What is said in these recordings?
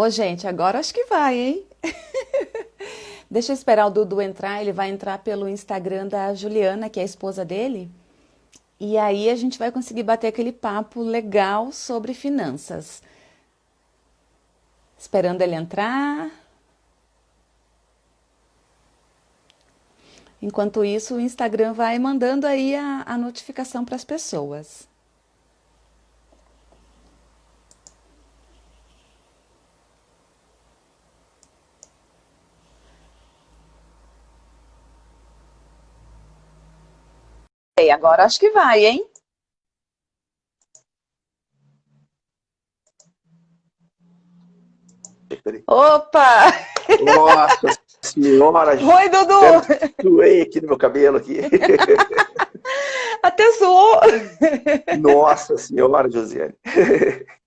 Ô, gente, agora acho que vai, hein? Deixa eu esperar o Dudu entrar, ele vai entrar pelo Instagram da Juliana, que é a esposa dele. E aí a gente vai conseguir bater aquele papo legal sobre finanças. Esperando ele entrar. Enquanto isso, o Instagram vai mandando aí a, a notificação para as pessoas. Agora acho que vai, hein? Opa! Nossa senhora! Oi, Dudu! Suei aqui no meu cabelo aqui. Até suou! Nossa senhora, Josiane!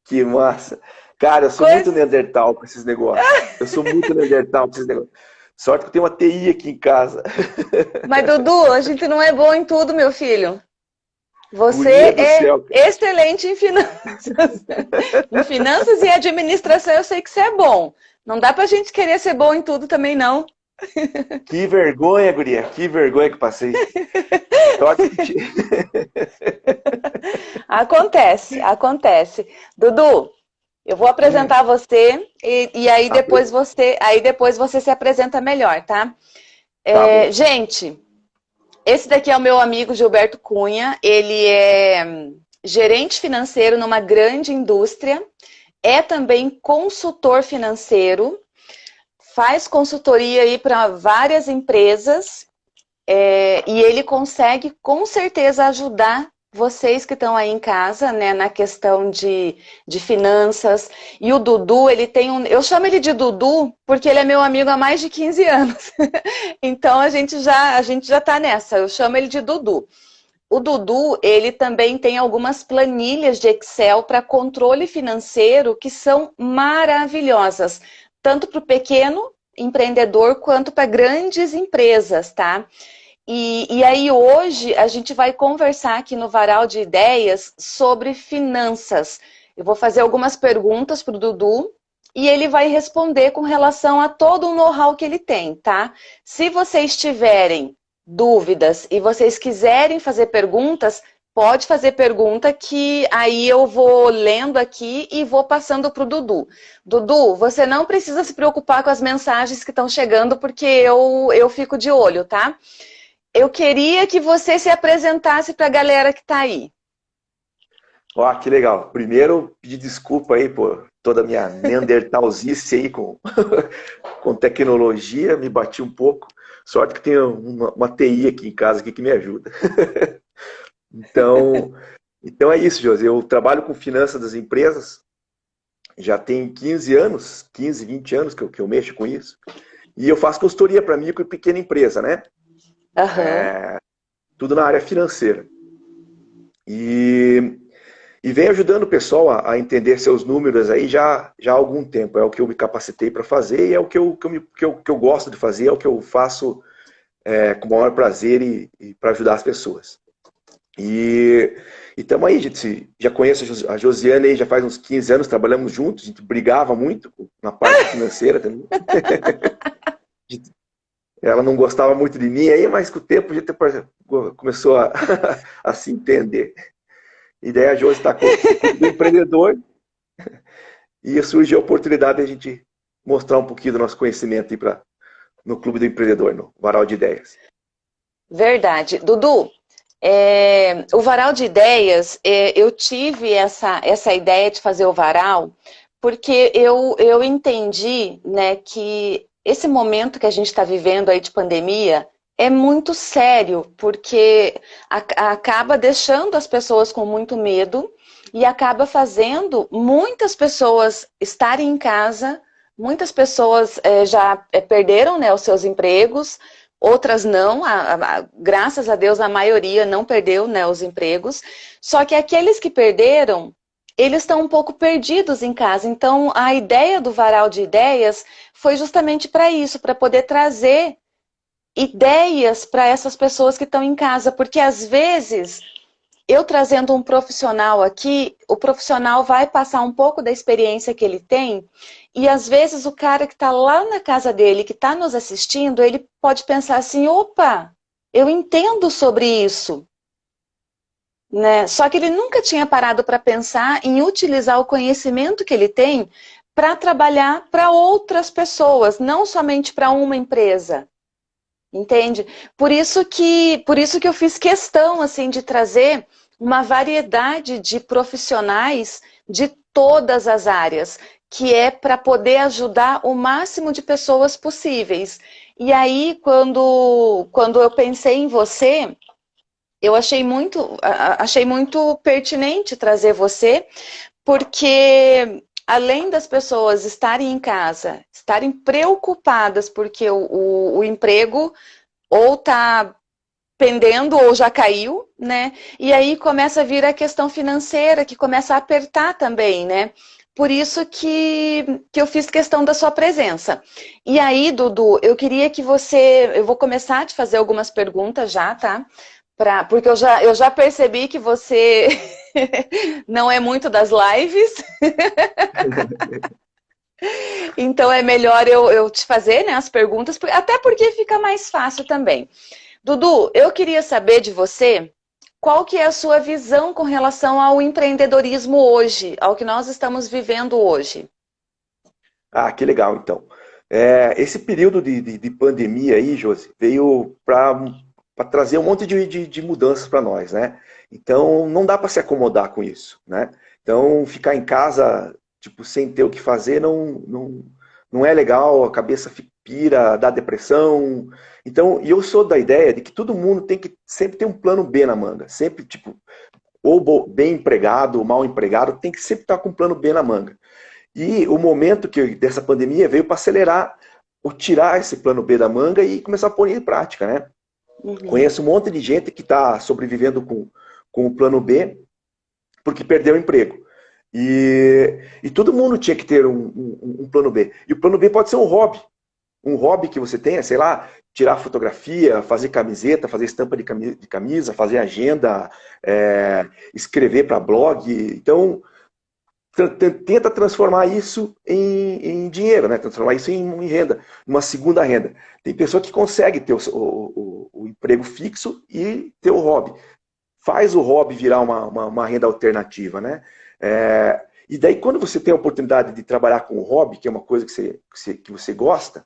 Que massa! Cara, eu sou Coisa... muito Neandertal com esses negócios. Eu sou muito Neandertal com esses negócios. Sorte que eu tenho uma TI aqui em casa. Mas, Dudu, a gente não é bom em tudo, meu filho. Você é céu, excelente em finanças. em finanças e administração eu sei que você é bom. Não dá pra gente querer ser bom em tudo também, não. Que vergonha, guria. Que vergonha que passei. acontece, acontece. Dudu, eu vou apresentar hum. você e, e aí, tá depois você, aí depois você se apresenta melhor, tá? É, tá gente, esse daqui é o meu amigo Gilberto Cunha, ele é hum, gerente financeiro numa grande indústria, é também consultor financeiro, faz consultoria aí para várias empresas é, e ele consegue com certeza ajudar vocês que estão aí em casa, né, na questão de, de finanças. E o Dudu, ele tem um... Eu chamo ele de Dudu porque ele é meu amigo há mais de 15 anos. então a gente já a gente já está nessa. Eu chamo ele de Dudu. O Dudu, ele também tem algumas planilhas de Excel para controle financeiro que são maravilhosas, tanto para o pequeno empreendedor quanto para grandes empresas, tá? E, e aí hoje a gente vai conversar aqui no Varal de Ideias sobre finanças. Eu vou fazer algumas perguntas para o Dudu e ele vai responder com relação a todo o know-how que ele tem, tá? Se vocês tiverem dúvidas e vocês quiserem fazer perguntas, pode fazer pergunta que aí eu vou lendo aqui e vou passando para o Dudu. Dudu, você não precisa se preocupar com as mensagens que estão chegando, porque eu, eu fico de olho, tá? Eu queria que você se apresentasse para a galera que está aí. Ó, que legal. Primeiro, pedir desculpa aí por toda a minha neandertalzice aí com, com tecnologia, me bati um pouco. Sorte que tem uma, uma TI aqui em casa aqui que me ajuda. então, então é isso, José. Eu trabalho com finanças das empresas, já tem 15 anos, 15, 20 anos que eu, que eu mexo com isso. E eu faço consultoria para micro e pequena empresa, né? Uhum. É, tudo na área financeira. E, e vem ajudando o pessoal a, a, entender seus números aí já, já há algum tempo. É o que eu me capacitei para fazer e é o que eu, que, eu, que, eu, que eu gosto de fazer, é o que eu faço é, com o maior prazer e, e para ajudar as pessoas. E estamos aí, gente, já conheço a Josiane aí já faz uns 15 anos, trabalhamos juntos, a gente brigava muito na parte financeira também. ela não gostava muito de mim, aí, mas com o tempo a gente começou a, a se entender. E daí a Josi está com o empreendedor e surgiu a oportunidade de a gente mostrar um pouquinho do nosso conhecimento para no Clube do Empreendedor, no Varal de Ideias. Verdade. Dudu, é, o Varal de Ideias, é, eu tive essa, essa ideia de fazer o Varal porque eu, eu entendi né, que esse momento que a gente está vivendo aí de pandemia é muito sério, porque acaba deixando as pessoas com muito medo e acaba fazendo muitas pessoas estarem em casa, muitas pessoas é, já é, perderam né, os seus empregos, outras não, a, a, graças a Deus a maioria não perdeu né, os empregos, só que aqueles que perderam eles estão um pouco perdidos em casa. Então, a ideia do varal de ideias foi justamente para isso, para poder trazer ideias para essas pessoas que estão em casa, porque às vezes eu trazendo um profissional aqui, o profissional vai passar um pouco da experiência que ele tem e às vezes o cara que está lá na casa dele, que está nos assistindo, ele pode pensar assim, opa, eu entendo sobre isso. Né? Só que ele nunca tinha parado para pensar em utilizar o conhecimento que ele tem para trabalhar para outras pessoas, não somente para uma empresa. Entende? Por isso que, por isso que eu fiz questão assim de trazer uma variedade de profissionais de todas as áreas, que é para poder ajudar o máximo de pessoas possíveis. E aí, quando, quando eu pensei em você, eu achei muito, achei muito pertinente trazer você, porque além das pessoas estarem em casa, estarem preocupadas porque o, o, o emprego ou está pendendo ou já caiu, né? E aí começa a vir a questão financeira, que começa a apertar também, né? Por isso que, que eu fiz questão da sua presença. E aí, Dudu, eu queria que você... Eu vou começar a te fazer algumas perguntas já, tá? Pra, porque eu já, eu já percebi que você não é muito das lives. então é melhor eu, eu te fazer né, as perguntas, até porque fica mais fácil também. Dudu, eu queria saber de você qual que é a sua visão com relação ao empreendedorismo hoje, ao que nós estamos vivendo hoje? Ah, que legal, então. É, esse período de, de, de, pandemia aí, Josi, veio para trazer um monte de, de, de mudanças para nós, né? Então, não dá para se acomodar com isso, né? Então, ficar em casa, tipo, sem ter o que fazer, não, não, não é legal, a cabeça pira, dá depressão. Então, e eu sou da ideia de que todo mundo tem que sempre ter um plano B na manga. Sempre, tipo, ou bem empregado, ou mal empregado, tem que sempre estar com um plano B na manga. E o momento que dessa pandemia veio para acelerar, ou tirar esse plano B da manga e começar a pôr em prática, né? Uhum. Conheço um monte de gente que está sobrevivendo com, com o plano B porque perdeu o emprego. E, e todo mundo tinha que ter um, um, um, plano B. E o plano B pode ser um hobby. Um hobby que você tenha, sei lá, tirar fotografia, fazer camiseta, fazer estampa de camisa, fazer agenda, é, escrever para blog. Então, tenta transformar isso em, em, dinheiro, né? transformar isso em, em, renda, uma segunda renda. Tem pessoa que consegue ter o, o, o, emprego fixo e ter o hobby. Faz o hobby virar uma, uma, uma renda alternativa, né? É, e daí, quando você tem a oportunidade de trabalhar com o hobby, que é uma coisa que você, que você, que você gosta,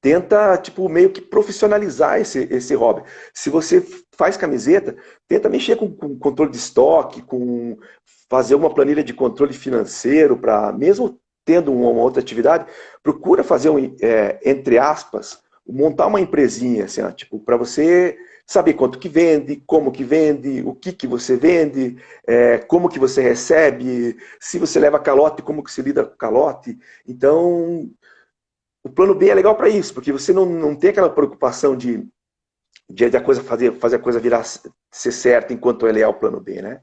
tenta, tipo, meio que profissionalizar esse, esse hobby. Se você faz camiseta, tenta mexer com, com controle de estoque, com fazer uma planilha de controle financeiro, para mesmo tendo uma, uma, outra atividade, procura fazer, um, é, entre aspas, montar uma empresinha, assim, ó, tipo, para você saber quanto que vende, como que vende, o que que você vende, é, como que você recebe, se você leva calote, como que se lida com calote. Então, o plano B é legal para isso, porque você não, não tem aquela preocupação de, de, a coisa fazer, fazer a coisa virar ser certa enquanto ele é o plano B, né?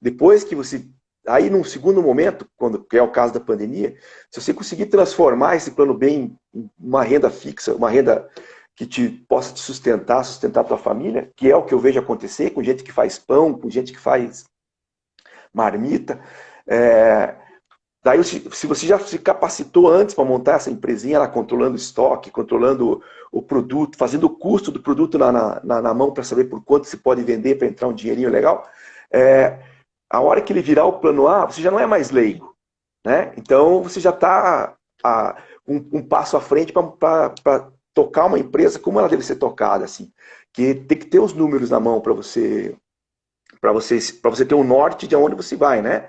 Depois que você aí num segundo momento, quando que é o caso da pandemia, se você conseguir transformar esse plano B em uma renda fixa, uma renda que te possa te sustentar, sustentar a tua família, que é o que eu vejo acontecer com gente que faz pão, com gente que faz marmita. É, daí, se você já se capacitou antes para montar essa empresinha, lá, controlando o estoque, controlando o produto, fazendo o custo do produto na, na, na mão para saber por quanto se pode vender para entrar um dinheirinho legal, é, a hora que ele virar o plano A, você já não é mais leigo. Né? Então, você já está um, um, passo à frente para tocar uma empresa como ela deve ser tocada, assim. Que tem que ter os números na mão para você você, você ter um norte de onde você vai, né?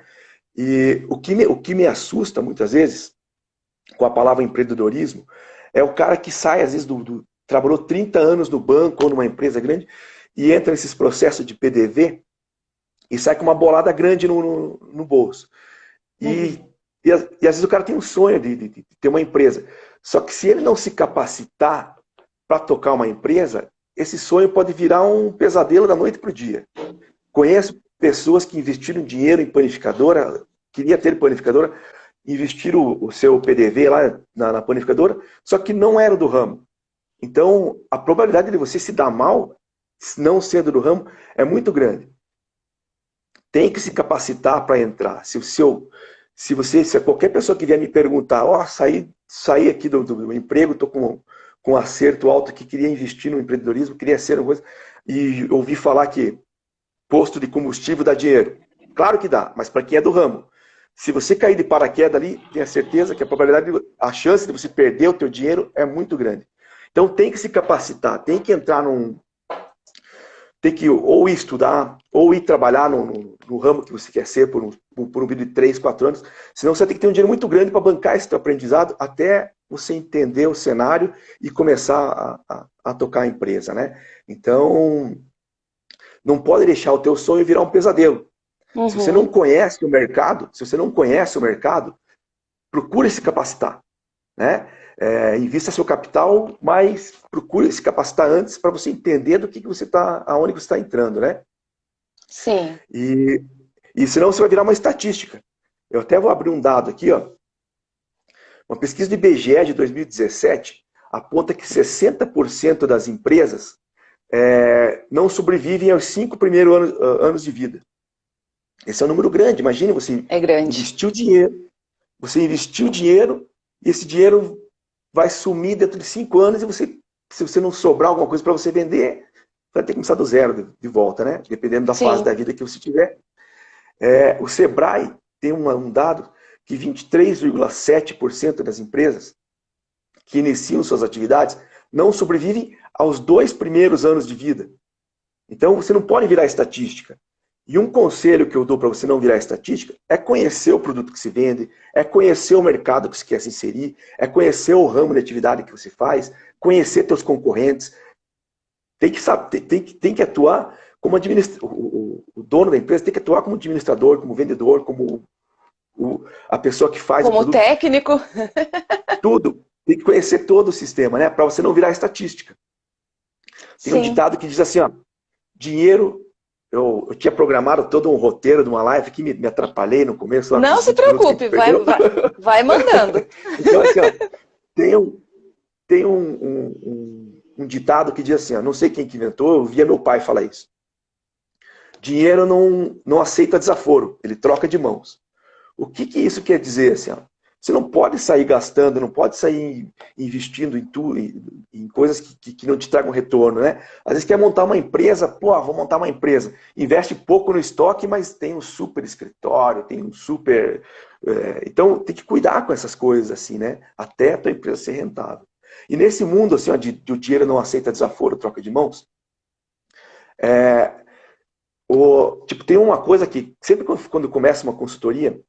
E o que, me, o que me assusta muitas vezes com a palavra empreendedorismo é o cara que sai, às vezes, do, do, trabalhou 30 anos no banco ou numa empresa grande e entra nesses processos de PDV e sai com uma bolada grande no, no, no bolso. E, uhum. e, e, às vezes o cara tem um sonho de, de, de ter uma empresa. Só que se ele não se capacitar para tocar uma empresa, esse sonho pode virar um pesadelo da noite para o dia. Conheço pessoas que investiram dinheiro em panificadora, queria ter panificadora, investiram o, seu PDV lá na, na panificadora, só que não era do ramo. Então, a probabilidade de você se dar mal, não sendo do ramo, é muito grande. tem que se capacitar para entrar. Se, se, eu, se você, se qualquer pessoa que vier me perguntar, ó, oh, saí, saí aqui do, do, do emprego, estou com, com um acerto alto que queria investir no empreendedorismo, queria ser uma coisa, e ouvi falar que posto de combustível dá dinheiro. Claro que dá, mas para quem é do ramo. Se você cair de paraquedas ali, tenha certeza que a probabilidade, a chance de você perder o teu dinheiro é muito grande. Então tem que se capacitar, tem que entrar num, tem que ou estudar, ou ir trabalhar no, no, no ramo que você quer ser por um, por um período de 3, 4 anos. Senão você tem que ter um dinheiro muito grande para bancar esse aprendizado até você entender o cenário e começar a, a, a, tocar a empresa. Né? Então, não pode deixar o teu sonho virar um pesadelo. Uhum. Se você não conhece o mercado, se você não conhece o mercado, procure se capacitar. Né? É, invista seu capital, mas procure se capacitar antes para você entender do que, que você está, aonde você está entrando, né? Sim. E, e senão você vai virar uma estatística. Eu até vou abrir um dado aqui, ó. Uma pesquisa do IBGE de 2017 aponta que 60% das empresas é, não sobrevivem aos cinco primeiros anos, anos de vida. Esse é um número grande. Imagine você é grande. investiu dinheiro, você investiu dinheiro e esse dinheiro vai sumir dentro de cinco anos e você, se você não sobrar alguma coisa para você vender, vai ter que começar do zero de, volta, né? Dependendo da Sim. fase da vida que você tiver. É, o Sebrae tem um, um dado que 23,7% das empresas que iniciam suas atividades não sobrevivem aos dois primeiros anos de vida. Então, você não pode virar estatística. E um conselho que eu dou para você não virar estatística é conhecer o produto que se vende, é conhecer o mercado que você quer se inserir, é conhecer o ramo de atividade que você faz, conhecer seus concorrentes. Tem que, saber, tem, tem, tem que atuar como administrador. O, o, dono da empresa tem que atuar como administrador, como vendedor, como o, a pessoa que faz como técnico. Tudo. Tem que conhecer todo o sistema, né? Para você não virar estatística. Tem Sim. um ditado que diz assim, ó, dinheiro eu, eu, tinha programado todo um roteiro de uma live que me, me atrapalhei no começo. Não se preocupe, vai, vai, vai, mandando. então, assim, ó, tem, um, tem um, um, um, um, ditado que diz assim, ó, não sei quem que inventou, eu via meu pai falar isso. Dinheiro não, não aceita desaforo, ele troca de mãos. O que, que isso quer dizer? Assim, ó? Você não pode sair gastando, não pode sair investindo em, tu, em, em coisas que, que, que, não te tragam retorno, né? Às vezes quer montar uma empresa, pô, vou montar uma empresa. Investe pouco no estoque, mas tem um super escritório, tem um super... É, então, tem que cuidar com essas coisas, assim, né? Até a tua empresa ser rentável. E nesse mundo, assim, onde o dinheiro não aceita desaforo, troca de mãos, é, o, tipo, tem uma coisa que, sempre quando começa uma consultoria,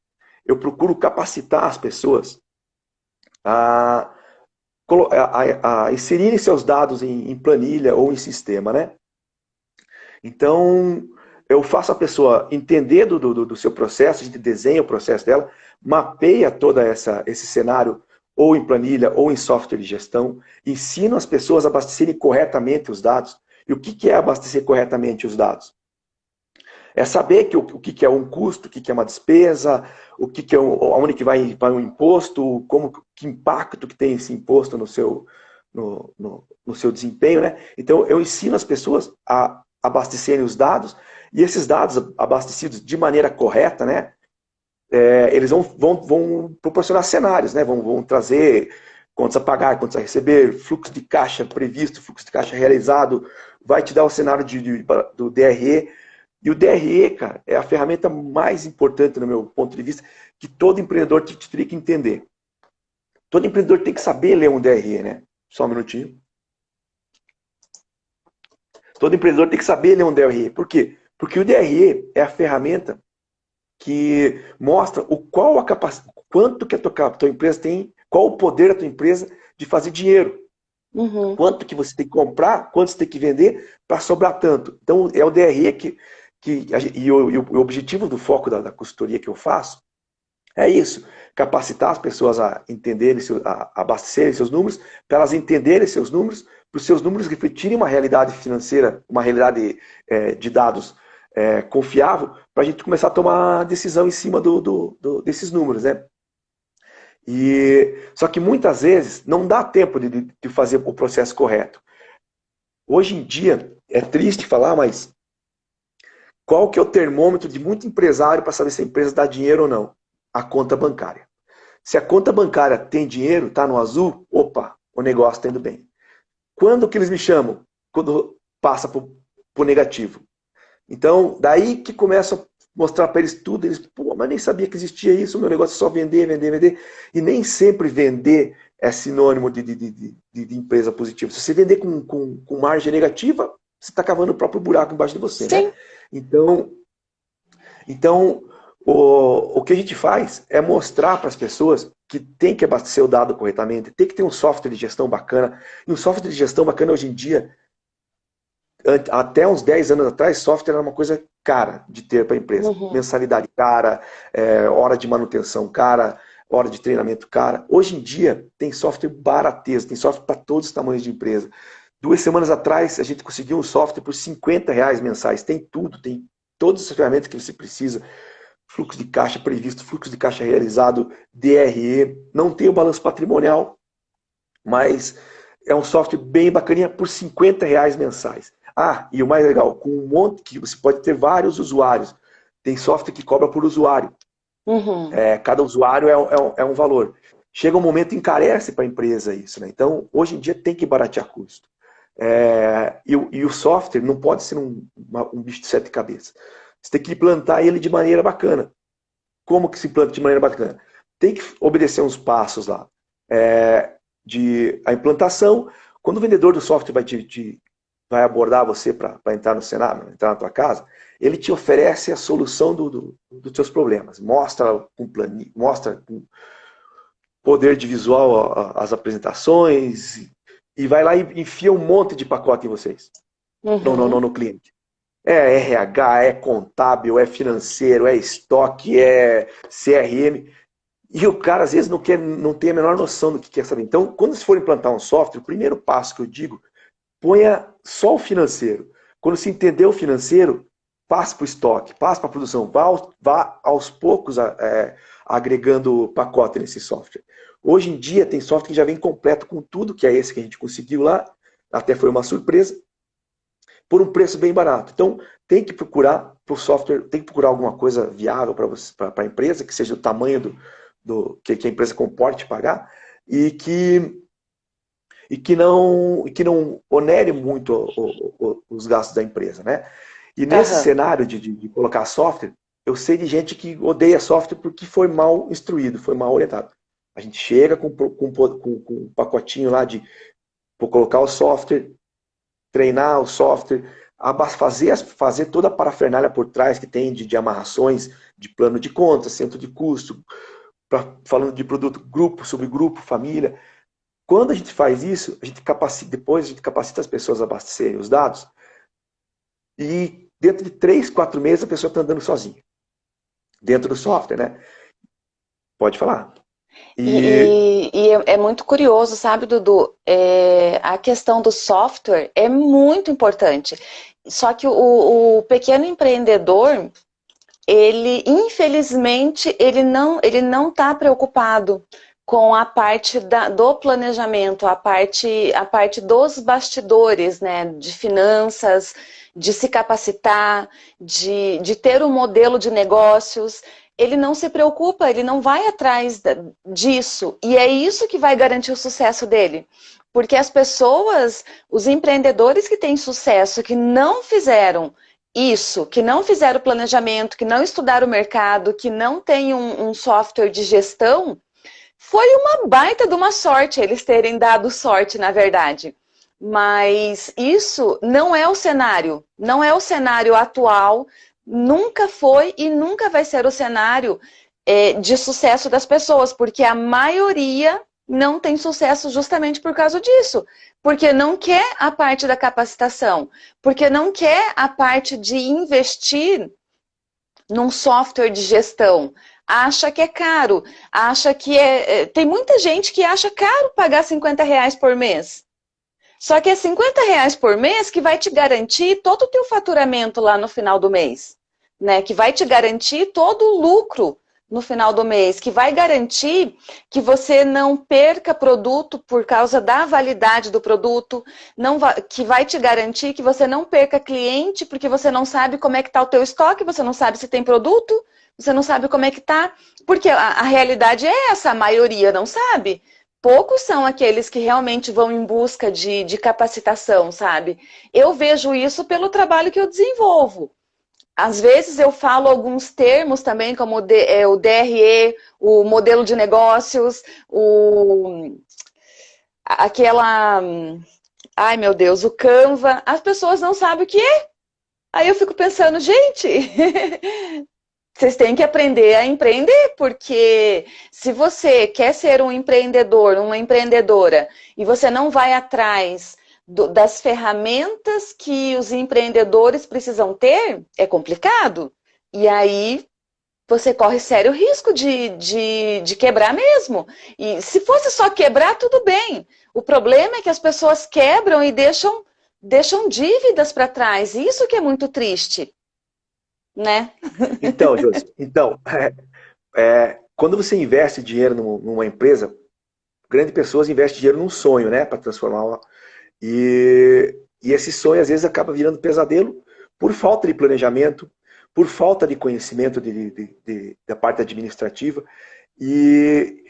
eu procuro capacitar as pessoas a, a, a inserirem seus dados em, em, planilha ou em sistema, né? Então, eu faço a pessoa entender do, do, do seu processo, a gente desenha o processo dela, mapeia essa esse cenário ou em planilha ou em software de gestão, ensino as pessoas a abastecerem corretamente os dados. E o que é abastecer corretamente os dados? É saber que o, o que, é um custo, o que, é uma despesa, o que, é um, aonde que vai, vai um imposto, como que impacto que tem esse imposto no seu, no, no, no seu desempenho, né? Então eu ensino as pessoas a abastecerem os dados e esses dados abastecidos de maneira correta, né? É, eles vão, vão, vão proporcionar cenários, né? Vão, vão trazer contas a pagar, contas a receber, fluxo de caixa previsto, fluxo de caixa realizado, vai te dar o cenário de, de, do DRE, e o DRE, cara, é a ferramenta mais importante, no meu ponto de vista, que todo empreendedor teria que entender. Todo empreendedor tem que saber ler um DRE, né? Só um minutinho. Todo empreendedor tem que saber ler um DRE. Por quê? Porque o DRE é a ferramenta que mostra o qual a capacidade, quanto que a tua, tua empresa tem, qual o poder da tua empresa de fazer dinheiro. Uhum. Quanto que você tem que comprar, quanto você tem que vender para sobrar tanto. Então é o DRE que que, e, o, e o objetivo do foco da, da consultoria que eu faço é isso, capacitar as pessoas a entenderem, a abastecerem seus números, para elas entenderem seus números, para os seus números refletirem uma realidade financeira, uma realidade é, de dados é, confiável, para a gente começar a tomar decisão em cima do, do, do, desses números, né? E, só que muitas vezes não dá tempo de, de fazer o processo correto. Hoje em dia, é triste falar, mas qual que é o termômetro de muito empresário para saber se a empresa dá dinheiro ou não? A conta bancária. Se a conta bancária tem dinheiro, está no azul, opa, o negócio está indo bem. Quando que eles me chamam? Quando passa para o negativo. Então, daí que começa a mostrar para eles tudo, eles, pô, mas nem sabia que existia isso, meu negócio é só vender, vender, vender. E nem sempre vender é sinônimo de, de, de, de, empresa positiva. Se você vender com, com, com margem negativa, você está cavando o próprio buraco embaixo de você. Sim. Né? Então, então o, o que a gente faz é mostrar para as pessoas que tem que abastecer o dado corretamente, tem que ter um software de gestão bacana. E um software de gestão bacana hoje em dia, até uns 10 anos atrás, software era uma coisa cara de ter para a empresa. Uhum. Mensalidade cara, é, hora de manutenção cara, hora de treinamento cara. Hoje em dia tem software barateza, tem software para todos os tamanhos de empresa. Duas semanas atrás a gente conseguiu um software por 50 reais mensais. Tem tudo, tem todas as ferramentas que você precisa. Fluxo de caixa previsto, fluxo de caixa realizado, DRE. Não tem o balanço patrimonial, mas é um software bem bacaninha por 50 reais mensais. Ah, e o mais legal, com um monte que você pode ter vários usuários. Tem software que cobra por usuário. Uhum. É, cada usuário é, é, é, um valor. Chega um momento encarece para a empresa isso. Né? Então, hoje em dia tem que baratear custo. É, e, e, o software não pode ser um, uma, um bicho de sete cabeças. Você tem que implantar ele de maneira bacana. Como que se implanta de maneira bacana? Tem que obedecer uns passos lá. É, de a implantação, quando o vendedor do software vai te, te vai abordar você para entrar no cenário, entrar na tua casa, ele te oferece a solução do, do, dos seus problemas. Mostra com planilha, mostra com poder de visual as apresentações e vai lá e enfia um monte de pacote em vocês. Uhum. No, no, no, no cliente. É RH, é contábil, é financeiro, é estoque, é CRM. E o cara às vezes não, quer, não tem a menor noção do que quer saber. Então, quando você for implantar um software, o primeiro passo que eu digo ponha só o financeiro. Quando se entender o financeiro, passe para o estoque, passe para a produção, vá, vá aos poucos é, agregando pacote nesse software. Hoje em dia tem software que já vem completo com tudo, que é esse que a gente conseguiu lá, até foi uma surpresa, por um preço bem barato. Então tem que procurar o software, tem que procurar alguma coisa viável para a empresa, que seja o tamanho do, do que, que a empresa comporte pagar, e que e que não, que não onere muito o, o, os gastos da empresa. Né? E nesse uhum. cenário de, de, de, colocar software, eu sei de gente que odeia software porque foi mal instruído, foi mal orientado. A gente chega com, com, com, com um pacotinho lá de colocar o software, treinar o software, fazer, fazer toda a parafernália por trás que tem de, de amarrações, de plano de conta, centro de custo, pra, falando de produto, grupo, subgrupo, família. Quando a gente faz isso, a gente capacita, depois a gente capacita as pessoas a abastecerem os dados e dentro de três, quatro meses a pessoa está andando sozinha. Dentro do software, né? Pode falar. E, e, e é, é muito curioso, sabe, Dudu? É, a questão do software é muito importante. Só que o, o pequeno empreendedor, ele, infelizmente, ele não ele não está preocupado com a parte da, do planejamento, a parte, a parte dos bastidores, né, de finanças, de se capacitar, de, de ter um modelo de negócios, ele não se preocupa, ele não vai atrás disso. E é isso que vai garantir o sucesso dele. Porque as pessoas, os empreendedores que têm sucesso, que não fizeram isso, que não fizeram planejamento, que não estudaram o mercado, que não têm um, um software de gestão, foi uma baita de uma sorte eles terem dado sorte, na verdade. Mas isso não é o cenário, não é o cenário atual, nunca foi e nunca vai ser o cenário é, de sucesso das pessoas, porque a maioria não tem sucesso justamente por causa disso. Porque não quer a parte da capacitação, porque não quer a parte de investir num software de gestão, acha que é caro, acha que é... é tem muita gente que acha caro pagar 50 reais por mês. Só que é 50 reais por mês que vai te garantir todo o teu faturamento lá no final do mês. Né? Que vai te garantir todo o lucro no final do mês, que vai garantir que você não perca produto por causa da validade do produto, não vai, que vai te garantir que você não perca cliente porque você não sabe como é que está o teu estoque, você não sabe se tem produto, você não sabe como é que está, porque a, a realidade é essa, a maioria não sabe. Poucos são aqueles que realmente vão em busca de, de capacitação, sabe? Eu vejo isso pelo trabalho que eu desenvolvo. Às vezes eu falo alguns termos também, como o, é, DRE, o modelo de negócios, o, aquela... Ai, meu Deus, o Canva. As pessoas não sabem o que é. Aí eu fico pensando, gente, vocês têm que aprender a empreender, porque se você quer ser um empreendedor, uma empreendedora, e você não vai atrás do, das ferramentas que os empreendedores precisam ter, é complicado. E aí você corre sério risco de, de, de quebrar mesmo. E se fosse só quebrar, tudo bem. O problema é que as pessoas quebram e deixam, deixam dívidas para trás. Isso que é muito triste. Né? Então, Josi, então, é, é, quando você investe dinheiro numa empresa, grandes pessoas investem dinheiro num sonho, né? Para transformar uma, e, e esse sonho às vezes acaba virando pesadelo por falta de planejamento, por falta de conhecimento de, de, de, da parte administrativa. E,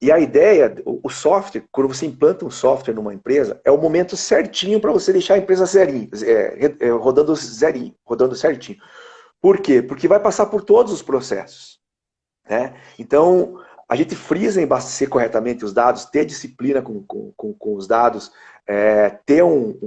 e a ideia, o software, quando você implanta um software numa empresa, é o momento certinho para você deixar a empresa zerinho, é, é, rodando zerinho, rodando certinho. Por quê? Porque vai passar por todos os processos. Né? Então, a gente frisa em abastecer corretamente os dados, ter disciplina com, com, com, com os dados, é, ter um,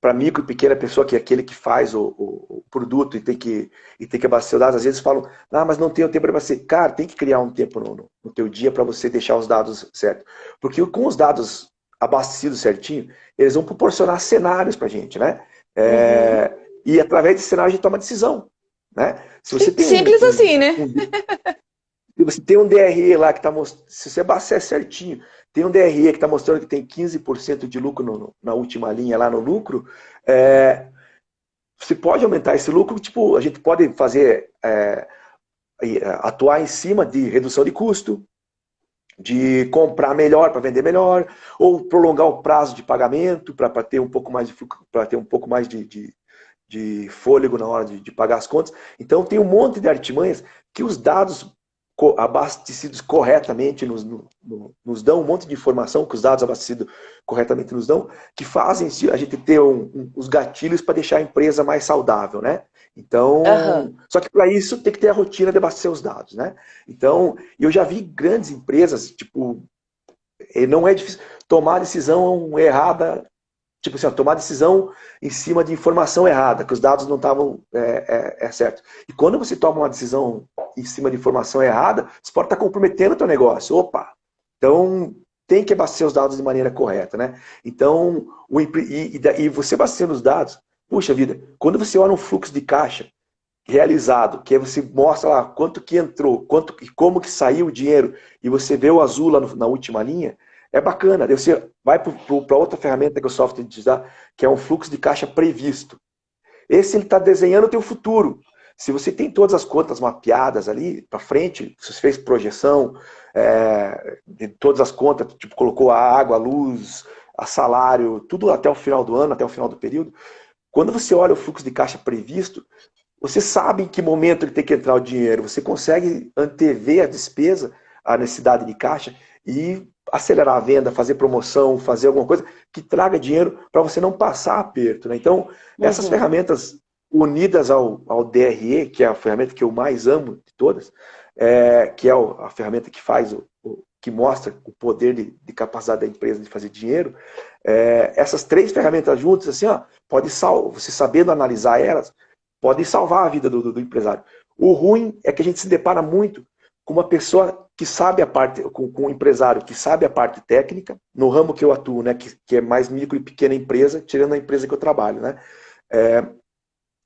para micro e pequena pessoa, que é aquele que faz o, o, o, produto e tem, que, e tem que abastecer os dados, às vezes falam, ah, mas não tenho tempo para abastecer. Cara, tem que criar um tempo no, no, no teu dia para você deixar os dados certos. Porque com os dados abastecidos certinho, eles vão proporcionar cenários para a gente, né? É, uhum. E através desse cenário a gente toma decisão. Né? Se você tem Simples um, assim, né? Se você tem um DRE lá que está mostrando, se você abastecer certinho, tem um DRE que está mostrando que tem 15% de lucro no, na última linha lá no lucro, é, você pode aumentar esse lucro, tipo, a gente pode fazer, é, atuar em cima de redução de custo, de comprar melhor para vender melhor, ou prolongar o prazo de pagamento para ter um pouco mais de para ter um pouco mais de, de, de fôlego na hora de, de, pagar as contas. Então tem um monte de artimanhas que os dados abastecidos corretamente nos, no, nos dão um monte de informação que os dados abastecidos corretamente nos dão, que fazem a gente ter um, um, os gatilhos para deixar a empresa mais saudável, né? Então, uhum. só que para isso tem que ter a rotina de abastecer os dados, né? Então, eu já vi grandes empresas, tipo, não é difícil tomar decisão errada tipo assim, ó, tomar decisão em cima de informação errada, que os dados não estavam é, é, é, certo. E quando você toma uma decisão em cima de informação errada, você pode estar comprometendo o teu negócio. Opa! Então, tem que abastecer os dados de maneira correta, né? Então, o, e, e, você abastecendo os dados, puxa vida, quando você olha um fluxo de caixa realizado, que você mostra lá quanto que entrou, quanto e como que saiu o dinheiro, e você vê o azul lá no, na última linha, é bacana. Você vai para outra ferramenta que o software te que é um fluxo de caixa previsto. Esse ele está desenhando o teu futuro. Se você tem todas as contas mapeadas ali para frente, se você fez projeção é, de todas as contas, tipo colocou a água, a luz, a salário, tudo até o final do ano, até o final do período, quando você olha o fluxo de caixa previsto, você sabe em que momento ele tem que entrar o dinheiro, você consegue antever a despesa, a necessidade de caixa e acelerar a venda, fazer promoção, fazer alguma coisa que traga dinheiro para você não passar aperto. Né? Então, essas uhum. ferramentas unidas ao, ao DRE, que é a ferramenta que eu mais amo de todas, é, que é a ferramenta que faz o, o que mostra o poder de, de, capacidade da empresa de fazer dinheiro, é, essas três ferramentas juntas, assim, ó, pode sal, você sabendo analisar elas, pode salvar a vida do, do, do empresário. O ruim é que a gente se depara muito com uma pessoa que sabe a parte, com, com, um empresário que sabe a parte técnica, no ramo que eu atuo, né, que, que é mais micro e pequena empresa, tirando a empresa que eu trabalho, né, é,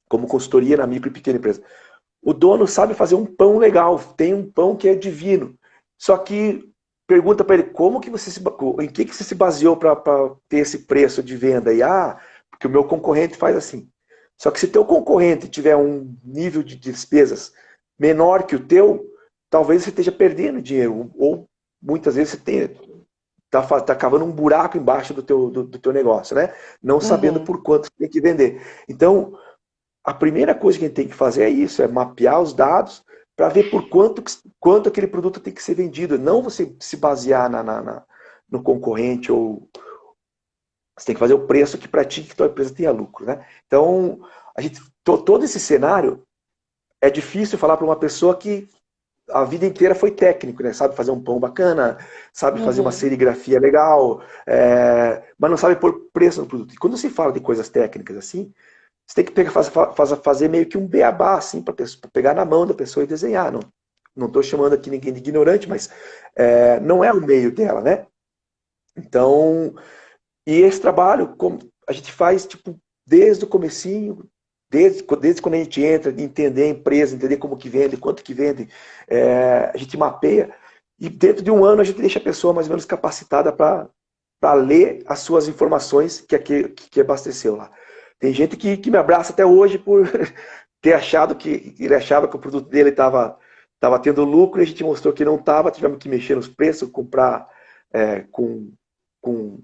como consultoria na micro e pequena empresa. O dono sabe fazer um pão legal, tem um pão que é divino, só que pergunta para ele, como que você se, em que, que você se baseou para ter esse preço de venda? E, ah, porque o meu concorrente faz assim. Só que se teu concorrente tiver um nível de despesas menor que o teu, talvez você esteja perdendo dinheiro, ou muitas vezes você está tá cavando um buraco embaixo do teu, do, do teu negócio, né? Não uhum. sabendo por quanto você tem que vender. Então, a primeira coisa que a gente tem que fazer é isso, é mapear os dados para ver por quanto, quanto aquele produto tem que ser vendido. Não você se basear na, na, na no concorrente ou... Você tem que fazer o preço que para ti que tua empresa tenha lucro, né? Então, a gente, todo esse cenário é difícil falar para uma pessoa que a vida inteira foi técnico, né? Sabe fazer um pão bacana, sabe fazer uma uhum. serigrafia legal, é... mas não sabe pôr preço no produto. E quando se fala de coisas técnicas assim, você tem que pegar, fazer, fazer meio que um beabá, assim, para pegar na mão da pessoa e desenhar. Não estou chamando aqui ninguém de ignorante, mas é, não é o meio dela, né? Então, e esse trabalho a gente faz tipo desde o comecinho, Desde, desde quando a gente entra, entender a empresa, entender como que vende, quanto que vende, é, a gente mapeia e dentro de um ano a gente deixa a pessoa mais ou menos capacitada para ler as suas informações que, que, que abasteceu lá. Tem gente que, que me abraça até hoje por ter achado que ele achava que o produto dele estava tava tendo lucro e a gente mostrou que não estava, tivemos que mexer nos preços, comprar é, com, com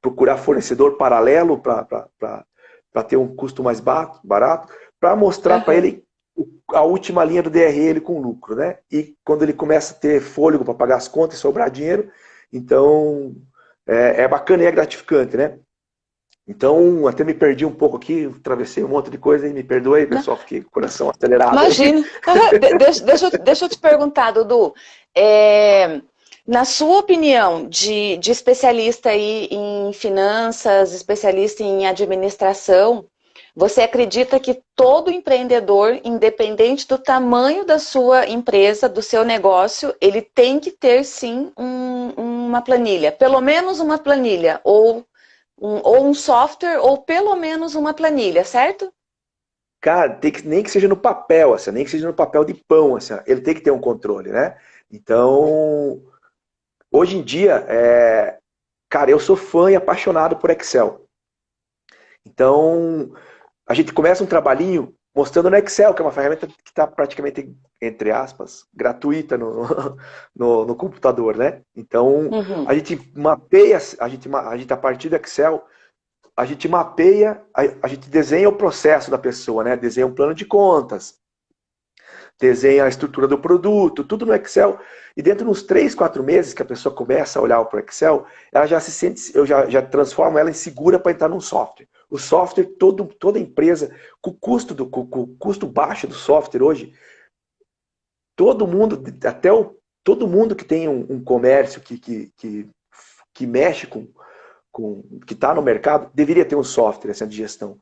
procurar fornecedor paralelo para para ter um custo mais barato, para mostrar uhum. para ele a última linha do DRL com lucro, né? E quando ele começa a ter fôlego para pagar as contas e sobrar dinheiro, então é, é, bacana e é gratificante, né? Então, até me perdi um pouco aqui, atravessei um monte de coisa e me perdoe, pessoal, fiquei com o coração acelerado. Imagina. deixa, deixa, deixa eu te perguntar, Dudu. É, na sua opinião, de, de especialista aí em finanças, especialista em administração, você acredita que todo empreendedor, independente do tamanho da sua empresa, do seu negócio, ele tem que ter sim um, uma planilha, pelo menos uma planilha, ou um, ou um software, ou pelo menos uma planilha, certo? Cara, tem que, nem que seja no papel, assim, nem que seja no papel de pão, assim, ele tem que ter um controle, né? Então, Hoje em dia, é... cara, eu sou fã e apaixonado por Excel. Então, a gente começa um trabalhinho mostrando no Excel, que é uma ferramenta que está praticamente, entre aspas, gratuita no, no, no computador, né? Então, uhum. a gente mapeia, a gente, a gente, a partir do Excel, a gente mapeia, a, a gente desenha o processo da pessoa, né? Desenha um plano de contas, desenha a estrutura do produto, tudo no Excel. E dentro dos três, quatro meses que a pessoa começa a olhar para o Excel, ela já se sente, eu já, já transformo ela em segura para entrar num software. O software, todo, toda empresa, com o custo, do, com, com o custo baixo do software hoje, todo mundo, até o, todo mundo que tem um, um comércio que, que, que, que, mexe com, com que está no mercado, deveria ter um software essa de gestão.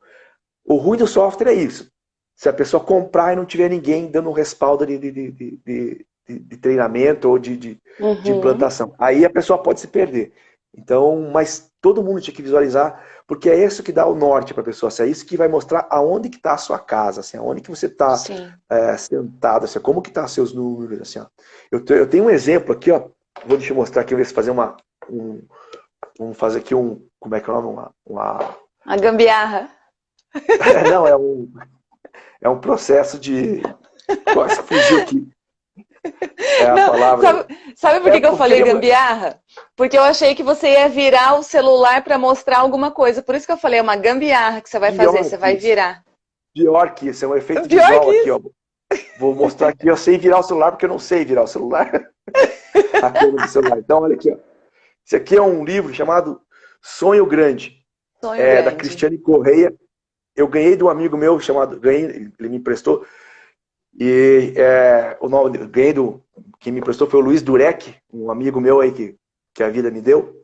O ruim do software é isso. Se a pessoa comprar e não tiver ninguém dando um respaldo de, de, de, de, de treinamento ou de, de, uhum. de implantação, aí a pessoa pode se perder. Então, mas todo mundo tinha que visualizar, porque é isso que dá o norte para a pessoa. Assim, é isso que vai mostrar aonde que está a sua casa, assim, aonde que você está é, sentado, assim, como que estão tá seus números. Assim, ó. Eu, eu tenho um exemplo aqui, ó, vou te mostrar aqui, ver se fazer uma... Um, vamos fazer aqui um... Como é que é o nome? Uma... Uma, uma gambiarra. É, não, é um é um processo de... Nossa, fugiu aqui. É a Não, palavra... Sabe, sabe por que, é que eu falei gambiarra? Porque eu achei que você ia virar o celular para mostrar alguma coisa. Por isso que eu falei, é uma gambiarra que você vai Pior fazer, você vai virar. Pior que isso, é um efeito Pior visual aqui, ó. Vou mostrar aqui, eu sei virar o celular porque eu não sei virar o celular. a celular. Então, olha aqui, ó. Esse aqui é um livro chamado Sonho Grande. Sonho é, Grande. Da Cristiane Correia eu ganhei de um amigo meu chamado, ganhei, ele me emprestou, e é, o nome, ganhei do, quem me emprestou foi o Luiz Durek, um amigo meu aí que, que a vida me deu.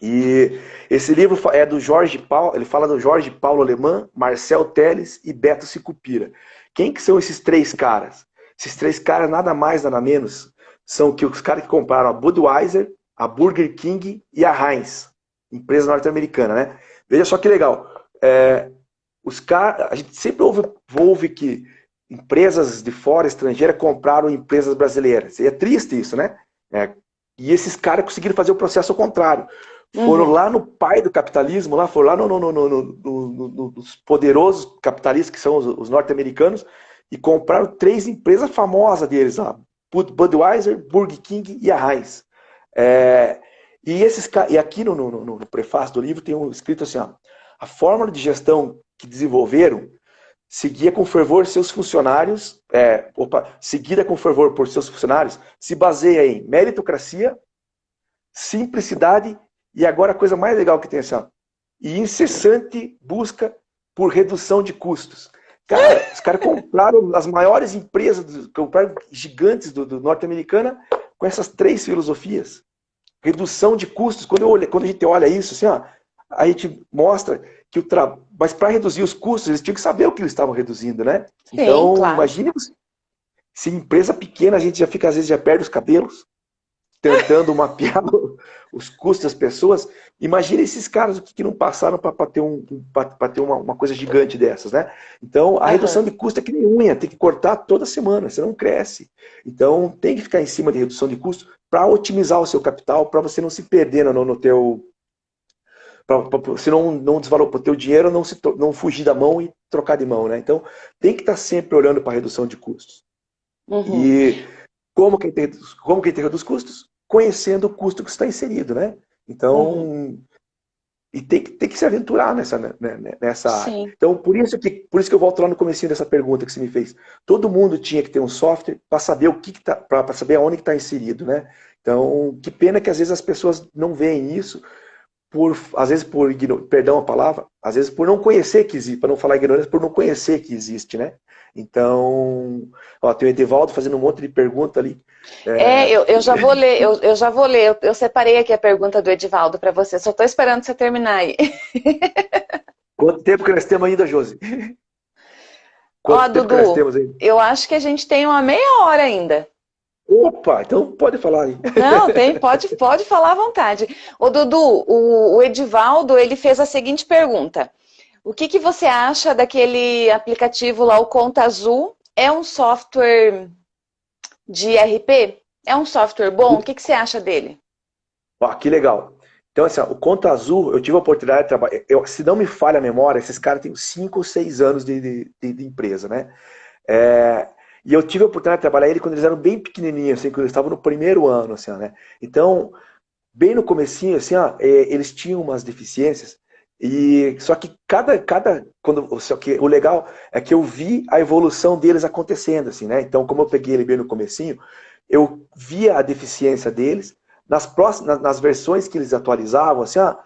E esse livro é do Jorge Paulo, ele fala do Jorge Paulo Alemã, Marcel Teles e Beto Sicupira. Quem que são esses três caras? Esses três caras, nada mais, nada menos, são que os caras que compraram a Budweiser, a Burger King e a Heinz, empresa norte-americana, né? Veja só que legal. É, os car... A gente sempre ouve, ouve que empresas de fora, estrangeiras, compraram empresas brasileiras. E é triste isso, né? É, e esses caras conseguiram fazer o processo ao contrário. Foram uhum. lá no pai do capitalismo, lá foram lá no, no, no, no, nos poderosos capitalistas, que são os, os norte-americanos, e compraram três empresas famosas deles, lá, Budweiser, Burger King e a Heinz. É, e, esses, e aqui no, no, no, prefácio do livro tem um escrito assim, ó, a fórmula de gestão que desenvolveram seguia com fervor seus funcionários, é, opa, seguida com fervor por seus funcionários, se baseia em meritocracia, simplicidade e agora a coisa mais legal que tem assim, ó, e incessante busca por redução de custos. Cara, os caras compraram as maiores empresas, compraram gigantes do, do norte-americana com essas três filosofias. Redução de custos. Quando, eu, quando a gente olha isso, assim, ó, a gente mostra que o trabalho. Mas para reduzir os custos, eles tinham que saber o que eles estavam reduzindo, né? Sim, então, claro. imagine se empresa pequena a gente já fica, às vezes, já perde os cabelos tentando mapear os custos das pessoas. Imagina esses caras que não passaram para ter, um, ter uma, uma, coisa gigante dessas, né? Então, a uhum. redução de custo é que nem unha, tem que cortar toda semana, você não cresce. Então, tem que ficar em cima de redução de custo para otimizar o seu capital, para você não se perder no, no teu... Pra, pra, você não, não desvalorizar o teu dinheiro, não, se, não fugir da mão e trocar de mão, né? Então, tem que estar tá sempre olhando para a redução de custos. Uhum. E como que, tem, como que tem reduz custos? conhecendo o custo que está inserido, né? Então, uhum. e tem que, tem que se aventurar nessa, né, né, né, nessa área. Então, por isso, que, por isso que eu volto lá no começo dessa pergunta que você me fez. Todo mundo tinha que ter um software para saber o que, que tá, para saber aonde está inserido, né? Então, que pena que às vezes as pessoas não veem isso, por, às vezes por, perdão a palavra, às vezes por não conhecer que existe, para não falar ignorância, por não conhecer que existe, né? Então, ó, tem o Edivaldo fazendo um monte de pergunta ali. É, é eu, eu já vou ler, eu, eu já vou ler. Eu, eu separei aqui a pergunta do Edivaldo para você, só estou esperando você terminar aí. Quanto tempo que nós temos ainda, Josi? Quanto ó, Dudu, que nós temos aí? eu acho que a gente tem uma meia hora ainda. Opa, então pode falar aí. Não, tem, pode, pode falar à vontade. Ô Dudu, o, o Edivaldo, ele fez a seguinte pergunta. O que, que você acha daquele aplicativo lá, o Conta Azul? É um software de RP? É um software bom? O que, que você acha dele? Ah, que legal. Então, assim, o Conta Azul, eu tive a oportunidade de trabalhar. Eu, se não me falha a memória, esses caras têm 5 ou 6 anos de, de, de empresa, né? É, e eu tive a oportunidade de trabalhar ele quando eles eram bem pequenininhos, assim, quando eles estavam no primeiro ano, assim, né? Então, bem no comecinho, assim, ó, é, eles tinham umas deficiências e só que cada cada quando só que o legal é que eu vi a evolução deles acontecendo assim, né? Então, como eu peguei ele bem no comecinho, eu via a deficiência deles nas próximas nas versões que eles atualizavam, assim, ah,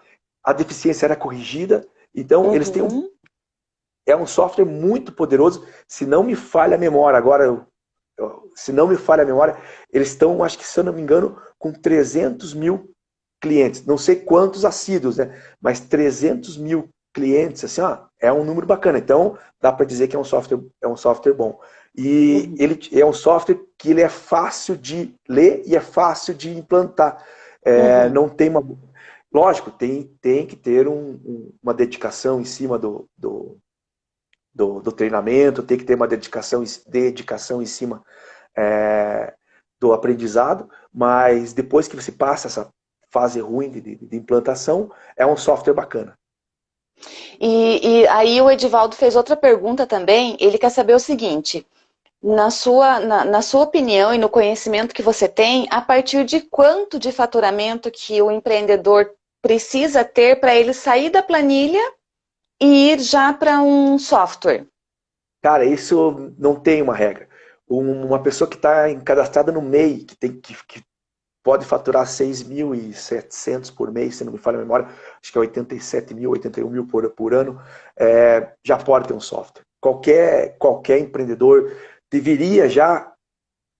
a deficiência era corrigida. Então, uhum. eles têm um uhum. É um software muito poderoso, se não me falha a memória, agora se não me falha a memória, eles estão, acho que se eu não me engano, com 300 mil clientes, não sei quantos assíduos, né? Mas 300 mil clientes, assim, ó, é um número bacana. Então, dá para dizer que é um software, é um software bom. E uhum. ele é um software que ele é fácil de ler e é fácil de implantar. É, uhum. Não tem uma... Lógico, tem, tem que ter um, uma dedicação em cima do, do, do, do, treinamento, tem que ter uma dedicação, dedicação em cima é, do aprendizado, mas depois que você passa essa fase ruim de, de, implantação, é um software bacana. E, e, aí o Edivaldo fez outra pergunta também, ele quer saber o seguinte, na sua, na, na, sua opinião e no conhecimento que você tem, a partir de quanto de faturamento que o empreendedor precisa ter para ele sair da planilha e ir já para um software? Cara, isso não tem uma regra. Uma pessoa que está cadastrada no MEI, que, tem, que, que pode faturar 6.700 por mês, se não me falha a memória, acho que é 87 mil, 81 mil por, por ano, é, já pode ter um software. Qualquer, qualquer empreendedor deveria já,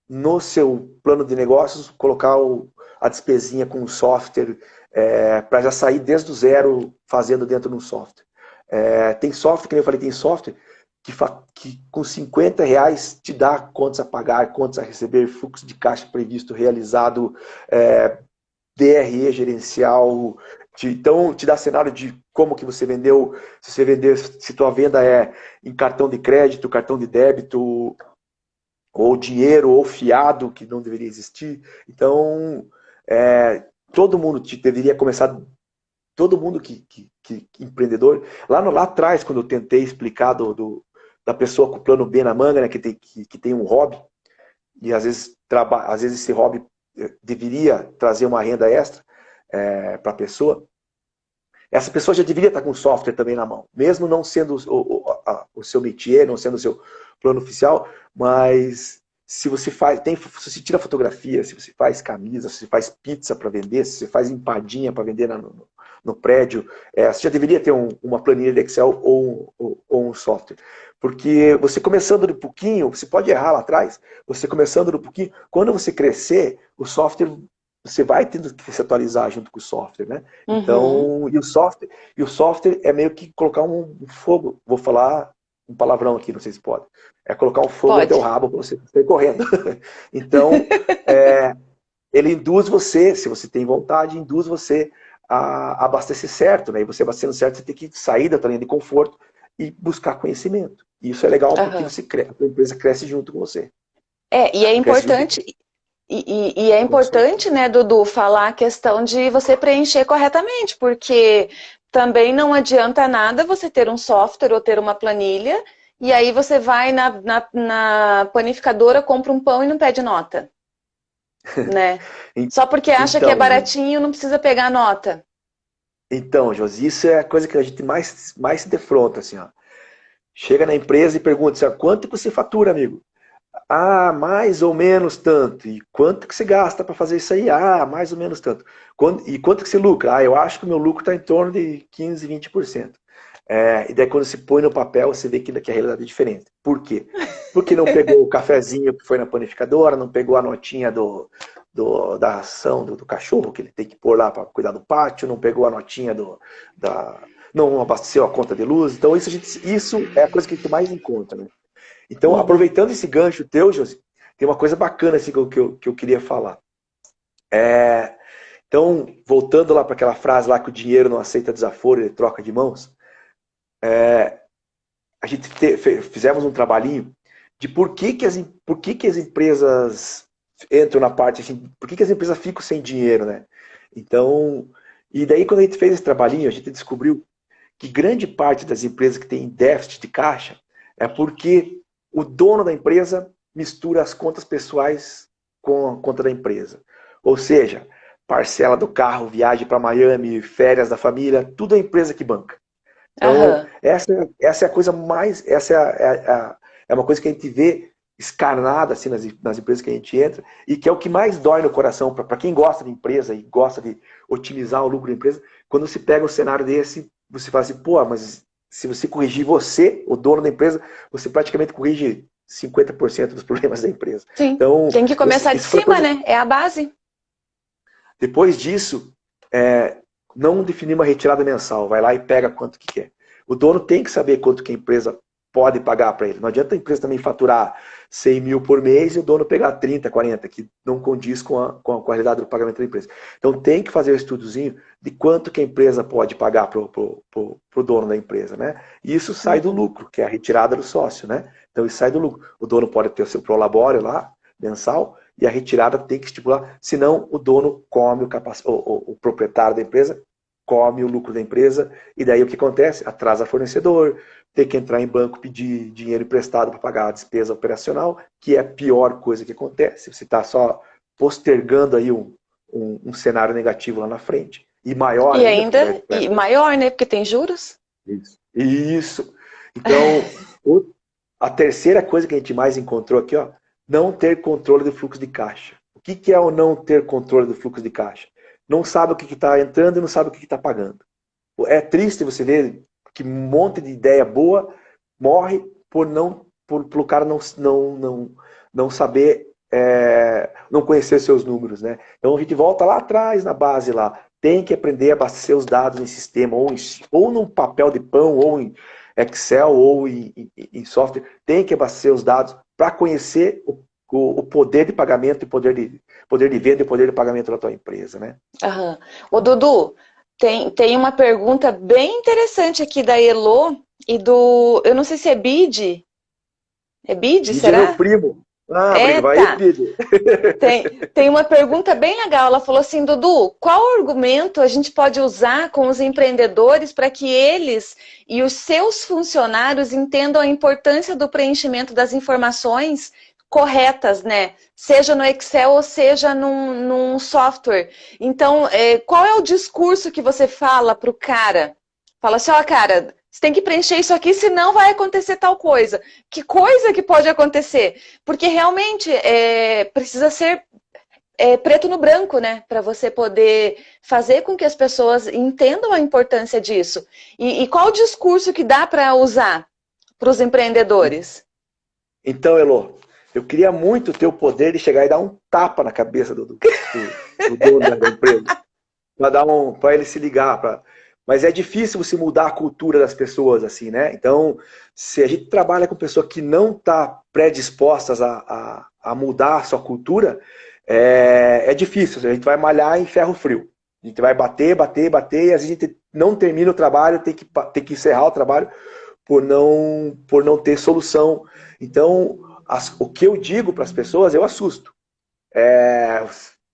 no seu plano de negócios, colocar o, a despesinha com o software, é, para já sair desde o zero fazendo dentro de um software. É, tem software, que eu falei, tem software que, que, com 50 reais te dá contas a pagar, contas a receber, fluxo de caixa previsto, realizado, é, DRE gerencial, te, então te dá cenário de como que você vendeu, se você vender, se tua venda é em cartão de crédito, cartão de débito, ou dinheiro, ou fiado, que não deveria existir. Então, é, todo mundo te, deveria começar todo mundo que, que, que, empreendedor, lá, no, lá atrás, quando eu tentei explicar do, do, da pessoa com o plano B na manga, né, que, tem, que, que tem um hobby, e às vezes, traba, às vezes esse hobby eh, deveria trazer uma renda extra é, para a pessoa, essa pessoa já deveria estar com o software também na mão, mesmo não sendo o, o, a, o seu métier, não sendo o seu plano oficial, mas se você faz, tem, se você tira fotografia, se você faz camisa, se você faz pizza para vender, se você faz empadinha para vender no, no, prédio, é, você já deveria ter um, uma planilha de Excel ou, ou, ou, um software. Porque você começando de pouquinho, você pode errar lá atrás, você começando de pouquinho, quando você crescer, o software você vai tendo que se atualizar junto com o software, né? Uhum. Então, e o software, e o software é meio que colocar um fogo, vou falar um palavrão aqui, não sei se pode. É colocar um fogo pode. no teu rabo para você sair correndo. então, é, ele induz você, se você tem vontade, induz você a abastecer certo, né? E você abastecendo certo, você tem que sair da tua linha de conforto e buscar conhecimento. E isso é legal uhum. porque você cresce, a empresa cresce junto com você. É, e é importante, e, e, e, é importante, né, Dudu, falar a questão de você preencher corretamente, porque também não adianta nada você ter um software ou ter uma planilha, e aí você vai na, na, na panificadora, compra um pão e não pede nota. né? Só porque acha então, que é então, baratinho, não precisa pegar nota. Então, Josi, isso é a coisa que a gente mais, mais se defronta, assim, ó. Chega na empresa e pergunta, assim, quanto que você fatura, amigo? Ah, mais ou menos tanto. E quanto que você gasta para fazer isso aí? Ah, mais ou menos tanto. E quanto que você lucra? Ah, eu acho que o meu lucro está em torno de 15, 20%. É, e daí quando se põe no papel, você vê que, que a realidade é diferente. Por quê? Porque não pegou o cafezinho que foi na panificadora, não pegou a notinha do, do da ação do, do, cachorro, que ele tem que pôr lá para cuidar do pátio, não pegou a notinha do, da... não abasteceu a conta de luz. Então isso, gente, isso é a coisa que a gente mais encontra. Né? Então, aproveitando esse gancho teu, Josi, tem uma coisa bacana assim, que, eu, que, eu, que eu queria falar. É, então, voltando lá para aquela frase lá que o dinheiro não aceita desaforo, ele troca de mãos, é, a gente te, fizemos um trabalhinho de por que, que, as, por que, que as empresas entram na parte assim, por que, que as empresas ficam sem dinheiro, né? Então, e daí quando a gente fez esse trabalhinho, a gente descobriu que grande parte das empresas que têm déficit de caixa é porque o dono da empresa mistura as contas pessoais com a conta da empresa. Ou seja, parcela do carro, viagem para Miami, férias da família, tudo é a empresa que banca. Então, uhum. essa, essa é a coisa mais. Essa é, a, é, a, é, uma coisa que a gente vê escarnada assim, nas, nas empresas que a gente entra e que é o que mais dói no coração para quem gosta de empresa e gosta de otimizar o lucro da empresa. Quando você pega um cenário desse, você fala assim, pô, mas se você corrigir você, o dono da empresa, você praticamente corrige 50% dos problemas da empresa. Sim, então, tem que começar de cima, coisa... né? É a base. Depois disso, é, não definir uma retirada mensal. Vai lá e pega quanto que quer. O dono tem que saber quanto que a empresa pode pagar para ele. Não adianta a empresa também faturar 100 mil por mês e o dono pegar 30, 40, que não condiz com a, com a qualidade do pagamento da empresa. Então tem que fazer o um estudozinho de quanto que a empresa pode pagar para o dono da empresa. Né? E isso sai do lucro, que é a retirada do sócio. Né? Então isso sai do lucro. O dono pode ter o seu prolabório lá, mensal, e a retirada tem que estipular, senão o dono come o, capac... o, o, o proprietário da empresa come o lucro da empresa, e daí o que acontece? Atrasa fornecedor, tem que entrar em banco pedir dinheiro emprestado para pagar a despesa operacional, que é a pior coisa que acontece. Você está só postergando aí um, um, um, cenário negativo lá na frente. E maior E ainda, ainda e maior, né? Porque tem juros. Isso. Isso. Então, o, a terceira coisa que a gente mais encontrou aqui, ó, não ter controle do fluxo de caixa. O que, que é o não ter controle do fluxo de caixa? não sabe o que está entrando e não sabe o que está pagando. É triste você ver que um monte de ideia boa morre por não por, pelo cara não, não, não, não saber, é, não conhecer seus números. Né? Então a gente volta lá atrás na base lá. Tem que aprender a abastecer os dados em sistema, ou, em, ou num papel de pão, ou em Excel, ou em, em, em software. Tem que abastecer os dados para conhecer o o, poder de pagamento e poder de, poder de venda e poder de pagamento da tua empresa, né? Aham. Ô, Dudu, tem, tem uma pergunta bem interessante aqui da Elo e do, eu não sei se é BID, é BID, Bid será? é meu primo. Ah, é, vai tá. tem, tem uma pergunta bem legal. Ela falou assim, Dudu, qual argumento a gente pode usar com os empreendedores para que eles e os seus funcionários entendam a importância do preenchimento das informações corretas, né? Seja no Excel ou seja num, num software. Então, é, qual é o discurso que você fala para o cara? Fala assim, ó, oh, cara, você tem que preencher isso aqui, senão vai acontecer tal coisa. Que coisa que pode acontecer? Porque realmente é, precisa ser é, preto no branco, né? Para você poder fazer com que as pessoas entendam a importância disso. E, e qual o discurso que dá para usar para os empreendedores? Então, Elo, eu queria muito ter o poder de chegar e dar um tapa na cabeça do, do, do, do dono da empresa. Para um, para ele se ligar. Pra... Mas é difícil você mudar a cultura das pessoas, assim, né? Então, se a gente trabalha com pessoa que não está predispostas a, a, a, mudar a sua cultura, é, é difícil. A gente vai malhar em ferro frio. A gente vai bater, bater, bater, e às vezes a gente não termina o trabalho, tem que, tem que encerrar o trabalho por não, por não ter solução. Então, as, o que eu digo para as pessoas, eu assusto. É,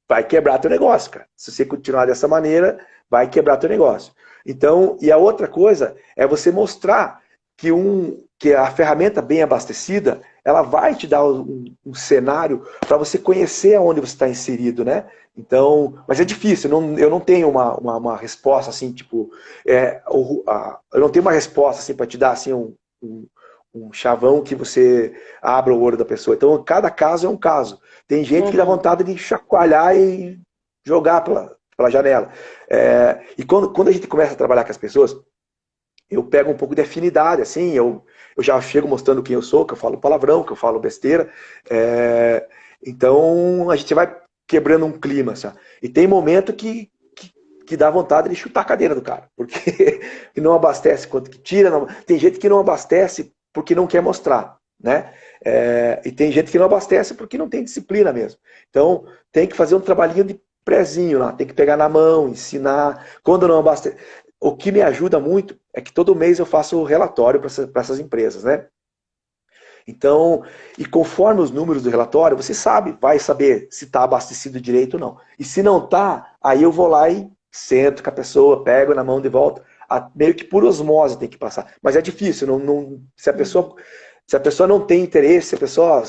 vai quebrar teu negócio, cara. Se você continuar dessa maneira, vai quebrar teu negócio. Então, e a outra coisa é você mostrar que, um, que a ferramenta bem abastecida, ela vai te dar um, um cenário para você conhecer aonde você está inserido, né? Então, mas é difícil, eu não, eu não tenho uma, uma, uma resposta assim, tipo, é, o, a, eu não tenho uma resposta assim para te dar assim um, um, um chavão que você abra o olho da pessoa. Então, cada caso é um caso. Tem gente uhum. que dá uhum. vontade de chacoalhar e jogar pela, pela janela. É, e quando, quando a gente começa a trabalhar com as pessoas, eu pego um pouco de afinidade, assim, eu, eu já chego mostrando quem eu sou, que eu falo palavrão, que eu falo besteira. É, então, a gente vai quebrando um clima, sabe? E tem momento que, que, que, dá vontade de chutar a cadeira do cara, porque não abastece quanto que tira. Não, tem gente que não abastece porque não quer mostrar, né? É, e tem gente que não abastece porque não tem disciplina mesmo. Então, tem que fazer um trabalhinho de prezinho lá, tem que pegar na mão, ensinar. Quando não abastece... O que me ajuda muito é que todo mês eu faço relatório para essas, essas empresas, né? Então, e conforme os números do relatório, você sabe, vai saber se está abastecido direito ou não. E se não está, aí eu vou lá e sento com a pessoa, pego na mão de volta a, meio que por osmose tem que passar. Mas é difícil, não, não, se, a pessoa, se a pessoa não tem interesse, se a pessoa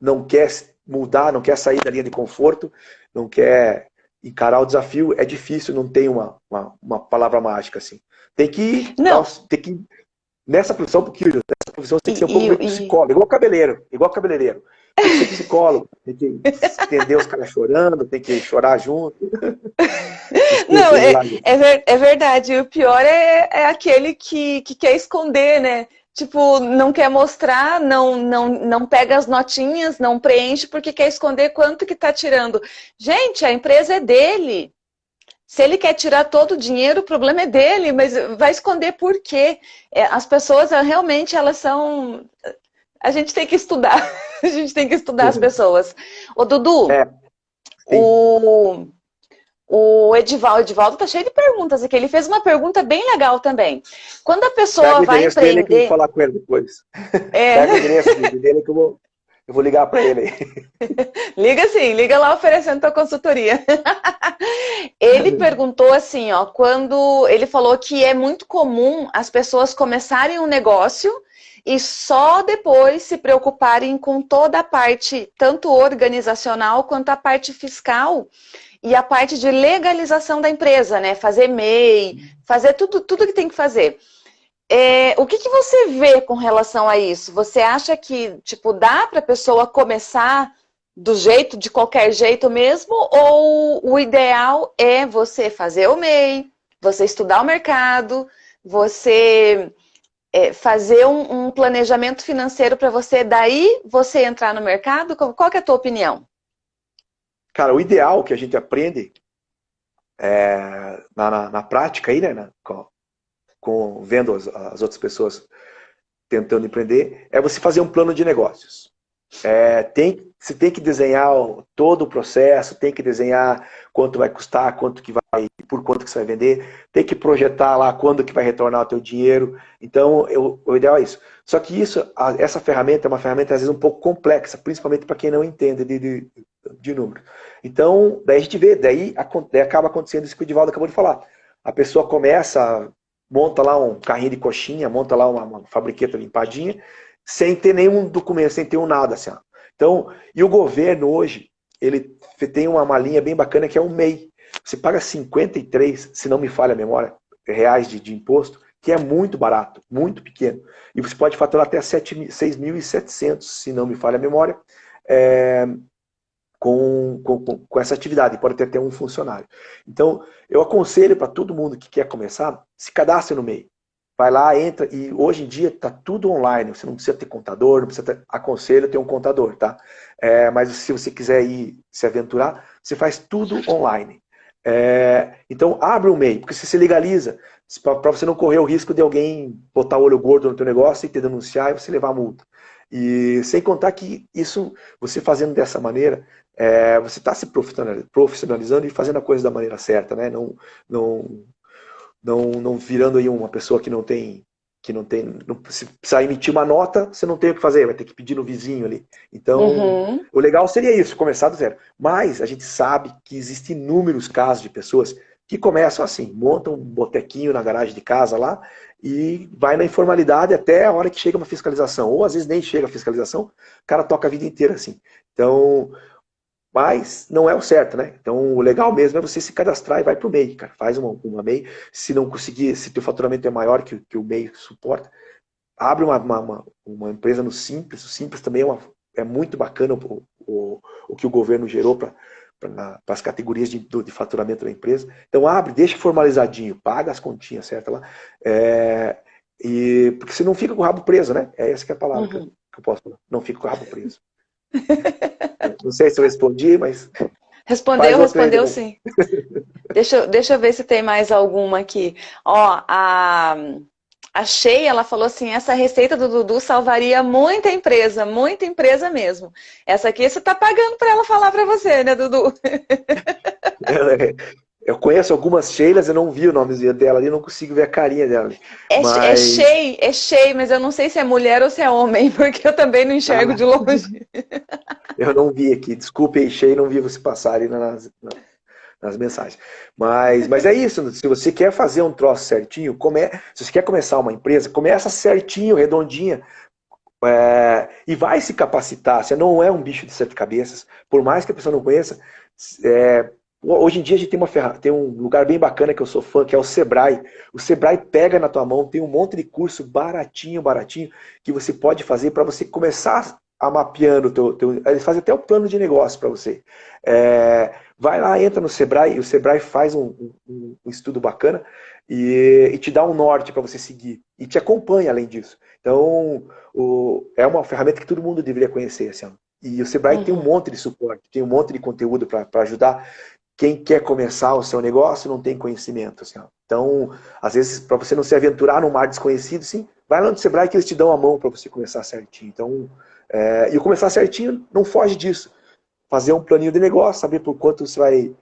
não quer mudar, não quer sair da linha de conforto, não quer encarar o desafio, é difícil, não tem uma, uma, uma palavra mágica assim. Tem que, não. tem que nessa profissão, porque nessa profissão você tem que ser um pouco e, psicólogo, igual cabeleireiro, igual cabeleireiro. Tem que ser psicólogo, tem que entender os caras chorando, tem que chorar junto. Não, é, é, ver, é, verdade. O pior é, é aquele que, que quer esconder, né? Tipo, não quer mostrar, não, não, não pega as notinhas, não preenche porque quer esconder quanto que tá tirando. Gente, a empresa é dele. Se ele quer tirar todo o dinheiro, o problema é dele, mas vai esconder por quê? É, as pessoas realmente, elas são a gente tem que estudar. a gente tem que estudar as pessoas. Ô, Dudu, é. o, o Edivaldo, Edivaldo tá cheio de perguntas aqui. Ele fez uma pergunta bem legal também. Quando a pessoa Pega vai empreender... Dele que eu vou falar com ele depois. É. Pega o endereço dele que eu vou... Eu vou ligar para ele. liga sim, liga lá oferecendo tua consultoria. ele perguntou assim, ó, quando ele falou que é muito comum as pessoas começarem um negócio e só depois se preocuparem com toda a parte, tanto organizacional quanto a parte fiscal e a parte de legalização da empresa, né? Fazer MEI, fazer tudo, tudo que tem que fazer. É, o que, que você vê com relação a isso? Você acha que, tipo, dá para a pessoa começar do jeito, de qualquer jeito mesmo? Ou o ideal é você fazer o MEI, você estudar o mercado, você é, fazer um, um, planejamento financeiro para você, daí você entrar no mercado? Qual que é a tua opinião? Cara, o ideal que a gente aprende é, na, na, na, prática aí, né, com, com, vendo as, as, outras pessoas tentando empreender, é você fazer um plano de negócios. É, tem, você tem que desenhar todo o processo, tem que desenhar quanto vai custar, quanto que vai, por quanto que você vai vender, tem que projetar lá quando que vai retornar o teu dinheiro. Então, eu, o ideal é isso. Só que isso, essa ferramenta é uma ferramenta às vezes um pouco complexa, principalmente para quem não entende de, de, de números. Então, daí a gente vê, daí, daí acaba acontecendo isso que o Divaldo acabou de falar. A pessoa começa, monta lá um carrinho de coxinha, monta lá uma, uma fabriqueta limpadinha, sem ter nenhum documento, sem ter um nada. Assim, Então, e o governo hoje, ele tem uma, uma linha bem bacana que é o MEI. Você paga 53, se não me falha a memória, reais de, de imposto, que é muito barato, muito pequeno. E você pode faturar até 6.700, se não me falha a memória, é, com, com, com, essa atividade, pode ter até um funcionário. Então, eu aconselho para todo mundo que quer começar, se cadastre no MEI. Vai lá, entra, e hoje em dia está tudo online, você não precisa ter contador, não precisa ter, aconselho ter um contador, tá? É, mas se você quiser ir se aventurar, você faz tudo online. É, então, abre o MEI, porque se você legaliza, para você não correr o risco de alguém botar o olho gordo no teu negócio e te denunciar e você levar a multa. E sem contar que isso, você fazendo dessa maneira, é, você está se profissionalizando e fazendo a coisa da maneira certa, né? Não, não, não, não virando aí uma pessoa que não tem, que não tem, não, se precisar emitir uma nota, você não tem o que fazer, vai ter que pedir no vizinho ali. Então, uhum. o legal seria isso, começar do zero. Mas a gente sabe que existem inúmeros casos de pessoas que começam assim, montam um botequinho na garagem de casa lá e vai na informalidade até a hora que chega uma fiscalização. Ou às vezes nem chega a fiscalização, o cara toca a vida inteira assim. Então, mas não é o certo, né? Então o legal mesmo é você se cadastrar e vai para o MEI, cara. Faz uma, uma MEI. Se não conseguir, se teu faturamento é maior que, que o MEI suporta, abre uma, uma, uma, empresa no Simples. O Simples também é, uma, é muito bacana o, o, o que o governo gerou para para as categorias de, de, faturamento da empresa. Então abre, deixa formalizadinho, paga as continhas certas lá. É, e, porque você não fica com o rabo preso, né? É essa que é a palavra uhum. que, eu, que eu posso falar. Não fica com o rabo preso. Não sei se eu respondi, mas... Respondeu, respondeu sim. deixa, deixa eu ver se tem mais alguma aqui. Ó, a, a Sheia, ela falou assim, essa receita do Dudu salvaria muita empresa, muita empresa mesmo. Essa aqui você está pagando para ela falar para você, né, Dudu? Eu conheço algumas Sheilas, eu não vi o nome dela ali, não consigo ver a carinha dela. É, é mas... é Shei, é Shei, mas eu não sei se é mulher ou se é homem, porque eu também não enxergo ah, de longe. Eu não vi aqui, desculpe aí, Shei, não vi você passar ali nas, nas mensagens. Mas, mas é isso, se você quer fazer um troço certinho, come... se você quer começar uma empresa, começa certinho, redondinha, é... e vai se capacitar, você não é um bicho de sete cabeças, por mais que a pessoa não conheça, é Hoje em dia a gente tem, uma ferra... tem um lugar bem bacana que eu sou fã, que é o Sebrae. O Sebrae pega na tua mão, tem um monte de curso baratinho, baratinho, que você pode fazer para você começar a mapeando teu, teu... Eles fazem até o plano de negócio para você. É... Vai lá, entra no Sebrae, e o Sebrae faz um, um, um estudo bacana e, e, te dá um norte para você seguir. E te acompanha além disso. Então, o... é uma ferramenta que todo mundo deveria conhecer. Assim, e o Sebrae uhum. tem um uhum. monte de suporte, tem um monte de conteúdo para ajudar quem quer começar o seu negócio não tem conhecimento. Assim, então, às vezes, para você não se aventurar num mar desconhecido, sim, vai lá no Sebrae que eles te dão a mão para você começar certinho. Então, é, e começar certinho não foge disso. Fazer um planinho de negócio, saber por quanto você vai,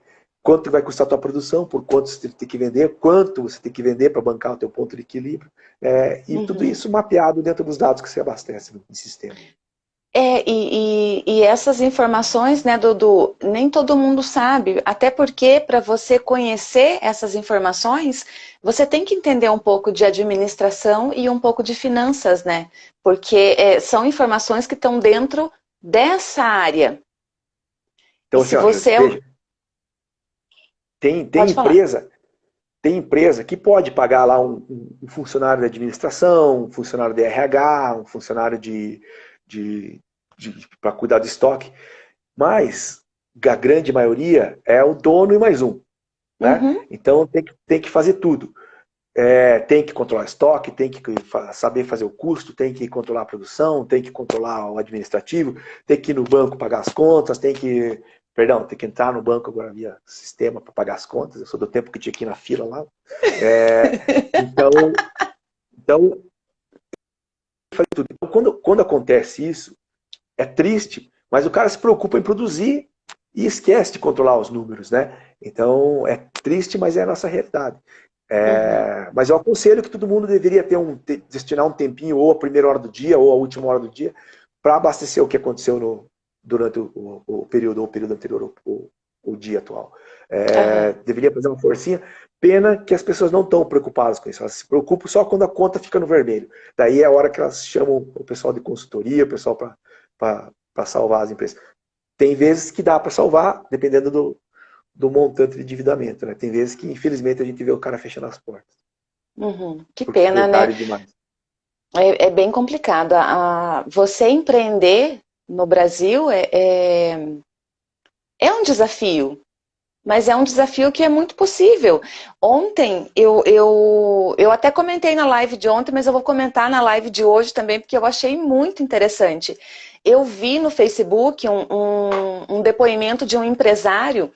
quanto vai custar a tua produção, por quanto você tem que vender, quanto você tem que vender para bancar o teu ponto de equilíbrio. É, e uhum. tudo isso mapeado dentro dos dados que você abastece no sistema. É, e, e, e, essas informações, né, Dudu, nem todo mundo sabe, até porque para você conhecer essas informações, você tem que entender um pouco de administração e um pouco de finanças, né? Porque é, são informações que estão dentro dessa área. Então, se você... É tem, tem empresa, tem empresa que pode pagar lá um, um funcionário de administração, um funcionário de RH, um funcionário de de, de para cuidar do estoque, mas a grande maioria é o dono e mais um. Né? Uhum. Então tem que, tem que fazer tudo. É, tem que controlar estoque, tem que saber fazer o custo, tem que controlar a produção, tem que controlar o administrativo, tem que ir no banco pagar as contas, tem que. Perdão, tem que entrar no banco agora via sistema para pagar as contas. Eu sou do tempo que tinha que ir na fila lá. É, então, então tudo. Então, quando, quando acontece isso, é triste, mas o cara se preocupa em produzir e esquece de controlar os números, né? Então, é triste, mas é a nossa realidade. É, uhum. Mas eu aconselho que todo mundo deveria ter um, destinar um tempinho, ou a primeira hora do dia, ou a última hora do dia, para abastecer o que aconteceu no, durante o, o, o, período, ou o período anterior, o, o dia atual. É, uhum. Deveria fazer uma forcinha. Pena que as pessoas não estão preocupadas com isso. Elas se preocupam só quando a conta fica no vermelho. Daí é a hora que elas chamam o pessoal de consultoria, o pessoal para salvar as empresas. Tem vezes que dá para salvar, dependendo do, do montante de endividamento. Né? Tem vezes que, infelizmente, a gente vê o cara fechando as portas. Uhum. Que pena, né? É, é, bem complicado. A, você empreender no Brasil é, é, é um desafio. Mas é um desafio que é muito possível. Ontem, eu, eu, eu até comentei na live de ontem, mas eu vou comentar na live de hoje também, porque eu achei muito interessante. Eu vi no Facebook um, um, um depoimento de um empresário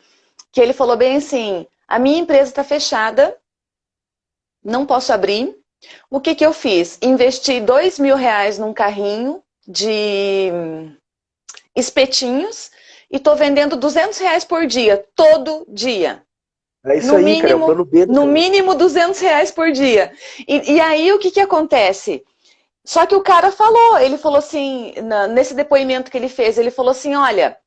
que ele falou bem assim, a minha empresa está fechada, não posso abrir. O que, que eu fiz? Investi dois mil reais num carrinho de espetinhos e estou vendendo 200 reais por dia, todo dia. É isso no aí, mínimo, cara, é o plano B. No mínimo 200 reais por dia. E, e, aí o que, que acontece? Só que o cara falou, ele falou assim, na, nesse depoimento que ele fez, ele falou assim, olha,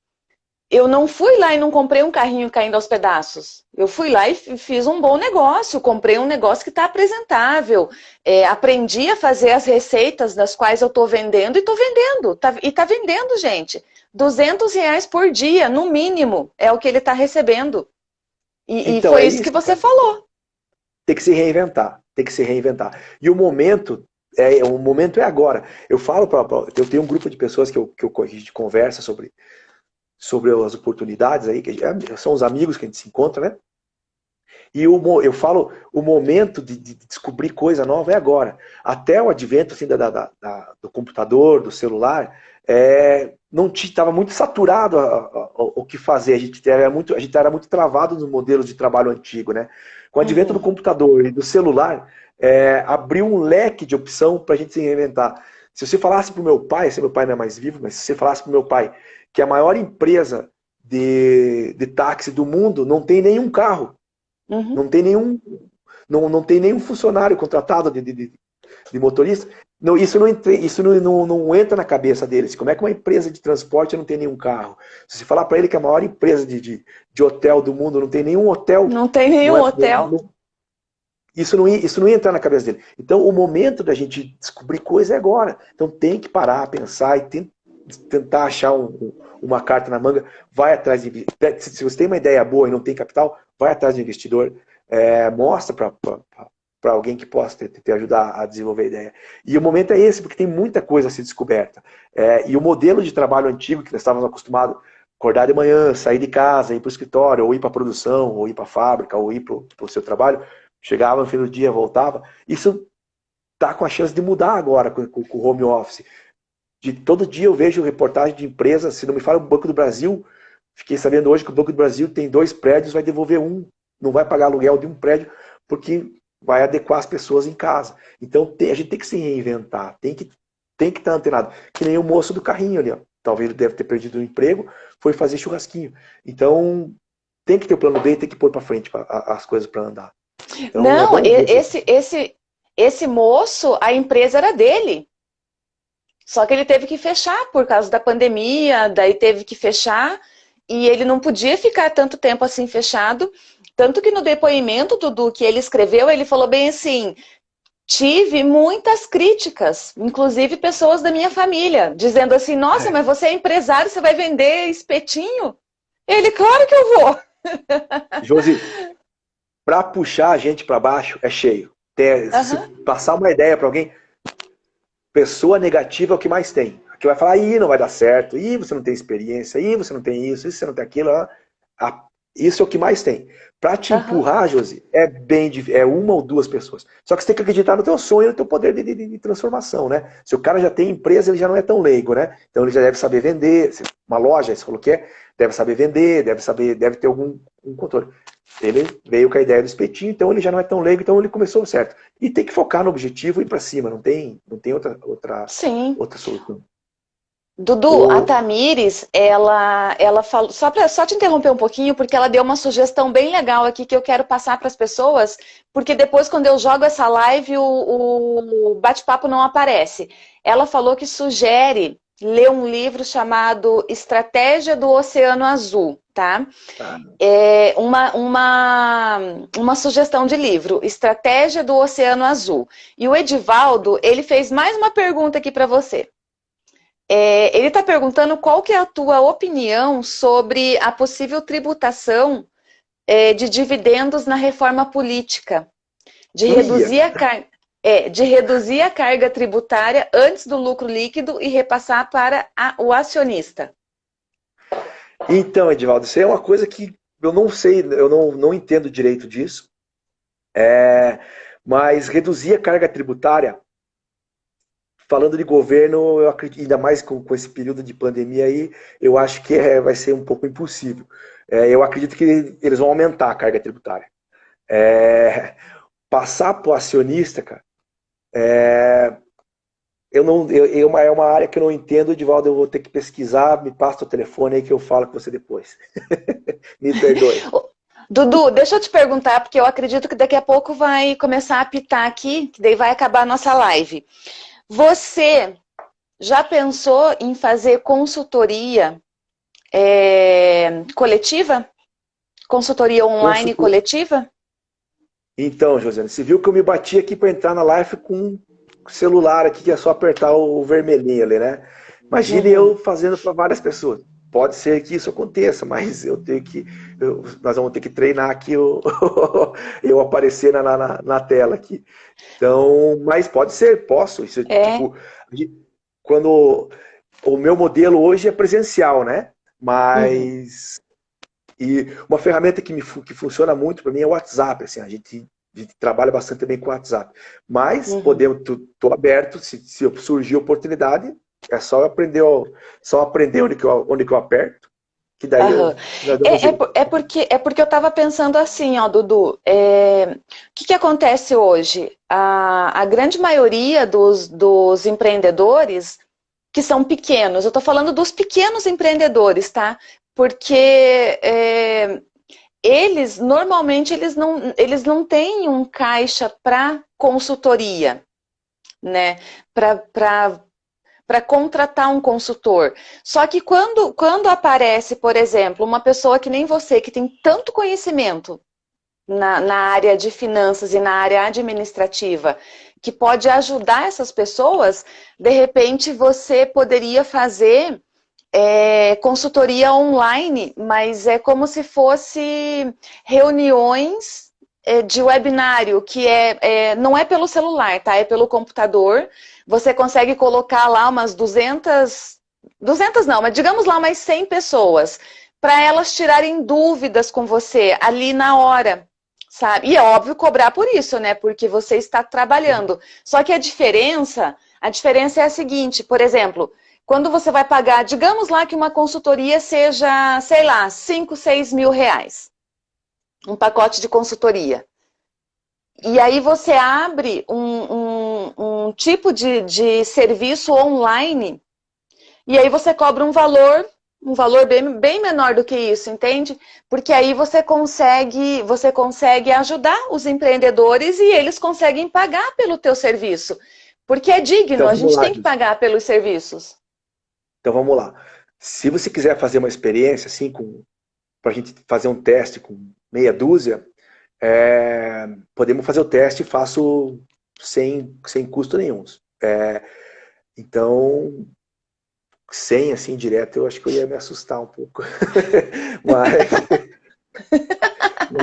eu não fui lá e não comprei um carrinho caindo aos pedaços. Eu fui lá e fiz um bom negócio, comprei um negócio que está apresentável. É, aprendi a fazer as receitas das quais eu estou vendendo e estou vendendo. Tá, e está vendendo, gente. 200 reais por dia, no mínimo, é o que ele está recebendo. E, então, e foi é isso que você falou. Tem que se reinventar, tem que se reinventar. E o momento, é, o momento é agora. Eu falo, pra, eu tenho um grupo de pessoas que, eu, que eu, a gente conversa sobre, sobre as oportunidades aí, que é, são os amigos que a gente se encontra, né? E o, eu falo, o momento de, de, descobrir coisa nova é agora. Até o advento assim, da, da, da do computador, do celular, é, não estava muito saturado a, a, a, o que fazer. A gente, era muito, a gente era muito travado nos modelos de trabalho antigo. Né? Com o advento uhum. do computador e do celular, é, abriu um leque de opção para a gente se reinventar. Se você falasse para o meu pai, se meu pai não é mais vivo, mas se você falasse para o meu pai que a maior empresa de, de táxi do mundo não tem nenhum carro, uhum. não tem nenhum não, não tem nenhum funcionário contratado de, de, de motorista, não, isso, não, isso não, não, não, entra na cabeça deles. Como é que uma empresa de transporte não tem nenhum carro? Se você falar para ele que a maior empresa de, de, de, hotel do mundo não tem nenhum hotel... Não tem nenhum não é, hotel. Não, isso, não, isso não ia entrar na cabeça dele. Então, o momento da gente descobrir coisa é agora. Então, tem que parar, pensar e tem, tentar achar um, uma carta na manga. Vai atrás de... Se você tem uma ideia boa e não tem capital, vai atrás de investidor. É, mostra para para alguém que possa te, te, ajudar a desenvolver a ideia. E o momento é esse, porque tem muita coisa a ser descoberta. É, e o modelo de trabalho antigo, que nós estávamos acostumados, acordar de manhã, sair de casa, ir para o escritório, ou ir para a produção, ou ir para a fábrica, ou ir para o seu trabalho, chegava no fim do dia, voltava, isso está com a chance de mudar agora com, com, com o home office. De, todo dia eu vejo reportagem de empresas, se não me fala o Banco do Brasil, fiquei sabendo hoje que o Banco do Brasil tem dois prédios, vai devolver um, não vai pagar aluguel de um prédio, porque vai adequar as pessoas em casa. Então tem, a gente tem que se reinventar, tem que tem que estar antenado. Que nem o moço do carrinho ali, ó. talvez ele deve ter perdido o emprego, foi fazer churrasquinho. Então tem que ter o plano B, tem que pôr para frente pra, as coisas para andar. Então, Não, é esse, esse, esse moço, a empresa era dele. Só que ele teve que fechar por causa da pandemia, daí teve que fechar e ele não podia ficar tanto tempo assim fechado. Tanto que no depoimento, Dudu, que ele escreveu, ele falou bem assim, tive muitas críticas, inclusive pessoas da minha família, dizendo assim, nossa, é. mas você é empresário, você vai vender espetinho? Ele, claro que eu vou. Josi, para puxar a gente para baixo é cheio. Ter, uhum. Se passar uma ideia para alguém, pessoa negativa é o que mais tem. Que vai falar, ih, não vai dar certo, ih, você não tem experiência, ih, você não tem isso, ih, você não tem aquilo. A isso é o que mais tem. Para te uhum. empurrar, Josi, é bem é uma ou duas pessoas. Só que você tem que acreditar no teu sonho, no teu poder de, de, de, transformação, né? Se o cara já tem empresa, ele já não é tão leigo, né? Então ele já deve saber vender. Uma loja, você falou que é, deve saber vender, deve saber, deve ter algum um controle. Ele veio com a ideia do espetinho, então ele já não é tão leigo, então ele começou certo. E tem que focar no objetivo e ir para cima, não tem, não tem outra, outra, Sim. outra solução. Dudu, o... a Tamires, ela, ela falou, só, pra, só te interromper um pouquinho, porque ela deu uma sugestão bem legal aqui que eu quero passar para as pessoas, porque depois quando eu jogo essa live, o, o bate-papo não aparece. Ela falou que sugere ler um livro chamado Estratégia do Oceano Azul, tá? tá. É uma, uma, uma sugestão de livro, Estratégia do Oceano Azul. E o Edivaldo, ele fez mais uma pergunta aqui para você. É, ele está perguntando qual que é a tua opinião sobre a possível tributação é, de dividendos na reforma política, de reduzir, a é, de reduzir a carga tributária antes do lucro líquido e repassar para a, o acionista. Então, Edivaldo, isso é uma coisa que eu não sei, eu não, não entendo direito disso, é, mas reduzir a carga tributária falando de governo, eu acredito, ainda mais com, com esse período de pandemia aí, eu acho que é, vai ser um pouco impossível. É, eu acredito que eles vão aumentar a carga tributária. É, passar para o acionista, cara, é, eu não, eu, eu, é uma área que eu não entendo, Edivaldo, eu vou ter que pesquisar, me passa o telefone aí que eu falo com você depois. me perdoe. Dudu, deixa eu te perguntar, porque eu acredito que daqui a pouco vai começar a apitar aqui, que daí vai acabar a nossa live. Você já pensou em fazer consultoria é, coletiva? Consultoria online coletiva? Então, Josiane, você viu que eu me bati aqui para entrar na live com o celular aqui, que é só apertar o vermelhinho ali, né? Imagine uhum. eu fazendo para várias pessoas. Pode ser que isso aconteça, mas eu tenho que. Eu, nós vamos ter que treinar aqui eu, eu aparecer na, na, na, tela aqui. Então, mas pode ser, posso. Isso, é. tipo, quando o meu modelo hoje é presencial, né? Mas. Uhum. E uma ferramenta que, me, que funciona muito para mim é o WhatsApp. Assim, a gente a gente trabalha bastante também com o WhatsApp. Mas uhum. podemos, tô, aberto, se, se surgir oportunidade, é só aprender, só aprender onde que eu, onde que eu aperto. Que daí uhum. eu, é, é, é, porque, é porque eu estava pensando assim, ó, Dudu. É, o que, que acontece hoje? A, a grande maioria dos, dos empreendedores que são pequenos, eu estou falando dos pequenos empreendedores, tá? Porque é, eles, normalmente, eles não, eles não têm um caixa para consultoria, né? Para para contratar um consultor. Só que quando, quando aparece, por exemplo, uma pessoa que nem você, que tem tanto conhecimento na, na área de finanças e na área administrativa, que pode ajudar essas pessoas, de repente você poderia fazer é, consultoria online, mas é como se fosse reuniões é, de webinário, que é, é, não é pelo celular, tá? É pelo computador, você consegue colocar lá umas 200, 200 não, mas digamos lá umas 100 pessoas, para elas tirarem dúvidas com você ali na hora, sabe? E é óbvio cobrar por isso, né? Porque você está trabalhando. Só que a diferença, a diferença é a seguinte, por exemplo, quando você vai pagar, digamos lá que uma consultoria seja, sei lá, 5, 6 mil reais. Um pacote de consultoria. E aí você abre um, um, tipo de, de serviço online e aí você cobra um valor, um valor bem, bem menor do que isso, entende? Porque aí você consegue, você consegue ajudar os empreendedores e eles conseguem pagar pelo teu serviço. Porque é digno, então, a gente lá, tem que pagar pelos serviços. Então vamos lá. Se você quiser fazer uma experiência assim, para a gente fazer um teste com meia dúzia, é, podemos fazer o teste e faço sem, sem custo nenhum. É, então, sem assim direto, eu acho que eu ia me assustar um pouco. mas,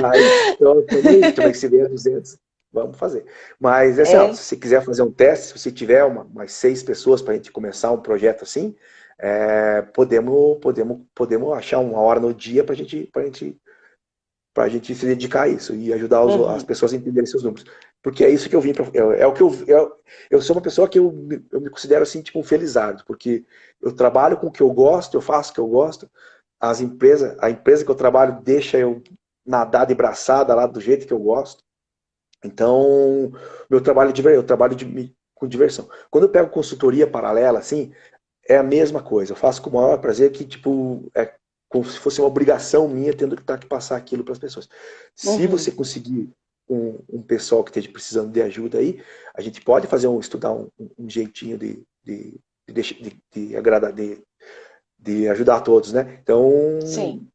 mas então, também, também se vier 200, vamos fazer. Mas assim, é. ó, se você quiser fazer um teste, se você tiver uma, umas seis pessoas para a gente começar um projeto assim, é, podemos, podemos, podemos achar uma hora no dia para gente, a gente gente se dedicar a isso e ajudar os, uhum. as pessoas a entenderem seus números. Porque é isso que eu vim para. É, é, o que eu, eu. Eu sou uma pessoa que eu, eu me considero assim, tipo, um felizardo, porque eu trabalho com o que eu gosto, eu faço o que eu gosto. As empresas, a empresa que eu trabalho deixa eu nadar de braçada lá do jeito que eu gosto. Então, meu trabalho de eu trabalho de, com diversão. Quando eu pego consultoria paralela, assim, é a mesma coisa. Eu faço com o maior prazer que, tipo, é como se fosse uma obrigação minha tendo que estar que passar aquilo para as pessoas. Se uhum. você conseguir um, um, pessoal que esteja precisando de ajuda aí, a gente pode fazer um, estudar um, um jeitinho de, de, de, de, de agradar, de, de ajudar todos, né? Então, Sim.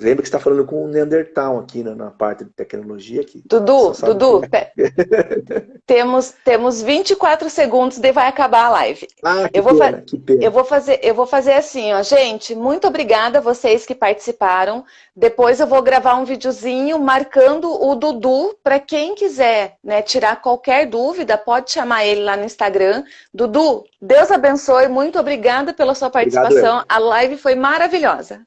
Lembra que você está falando com o Neandertal aqui na, na parte de tecnologia. aqui. Dudu, Dudu, é. temos, temos 24 segundos e vai acabar a live. Ah, que eu, vou pena, que pena. eu vou fazer Eu vou fazer assim, ó, gente, muito obrigada a vocês que participaram. Depois eu vou gravar um videozinho marcando o Dudu, para quem quiser né, tirar qualquer dúvida, pode chamar ele lá no Instagram. Dudu, Deus abençoe, muito obrigada pela sua participação. Obrigado, a live foi maravilhosa.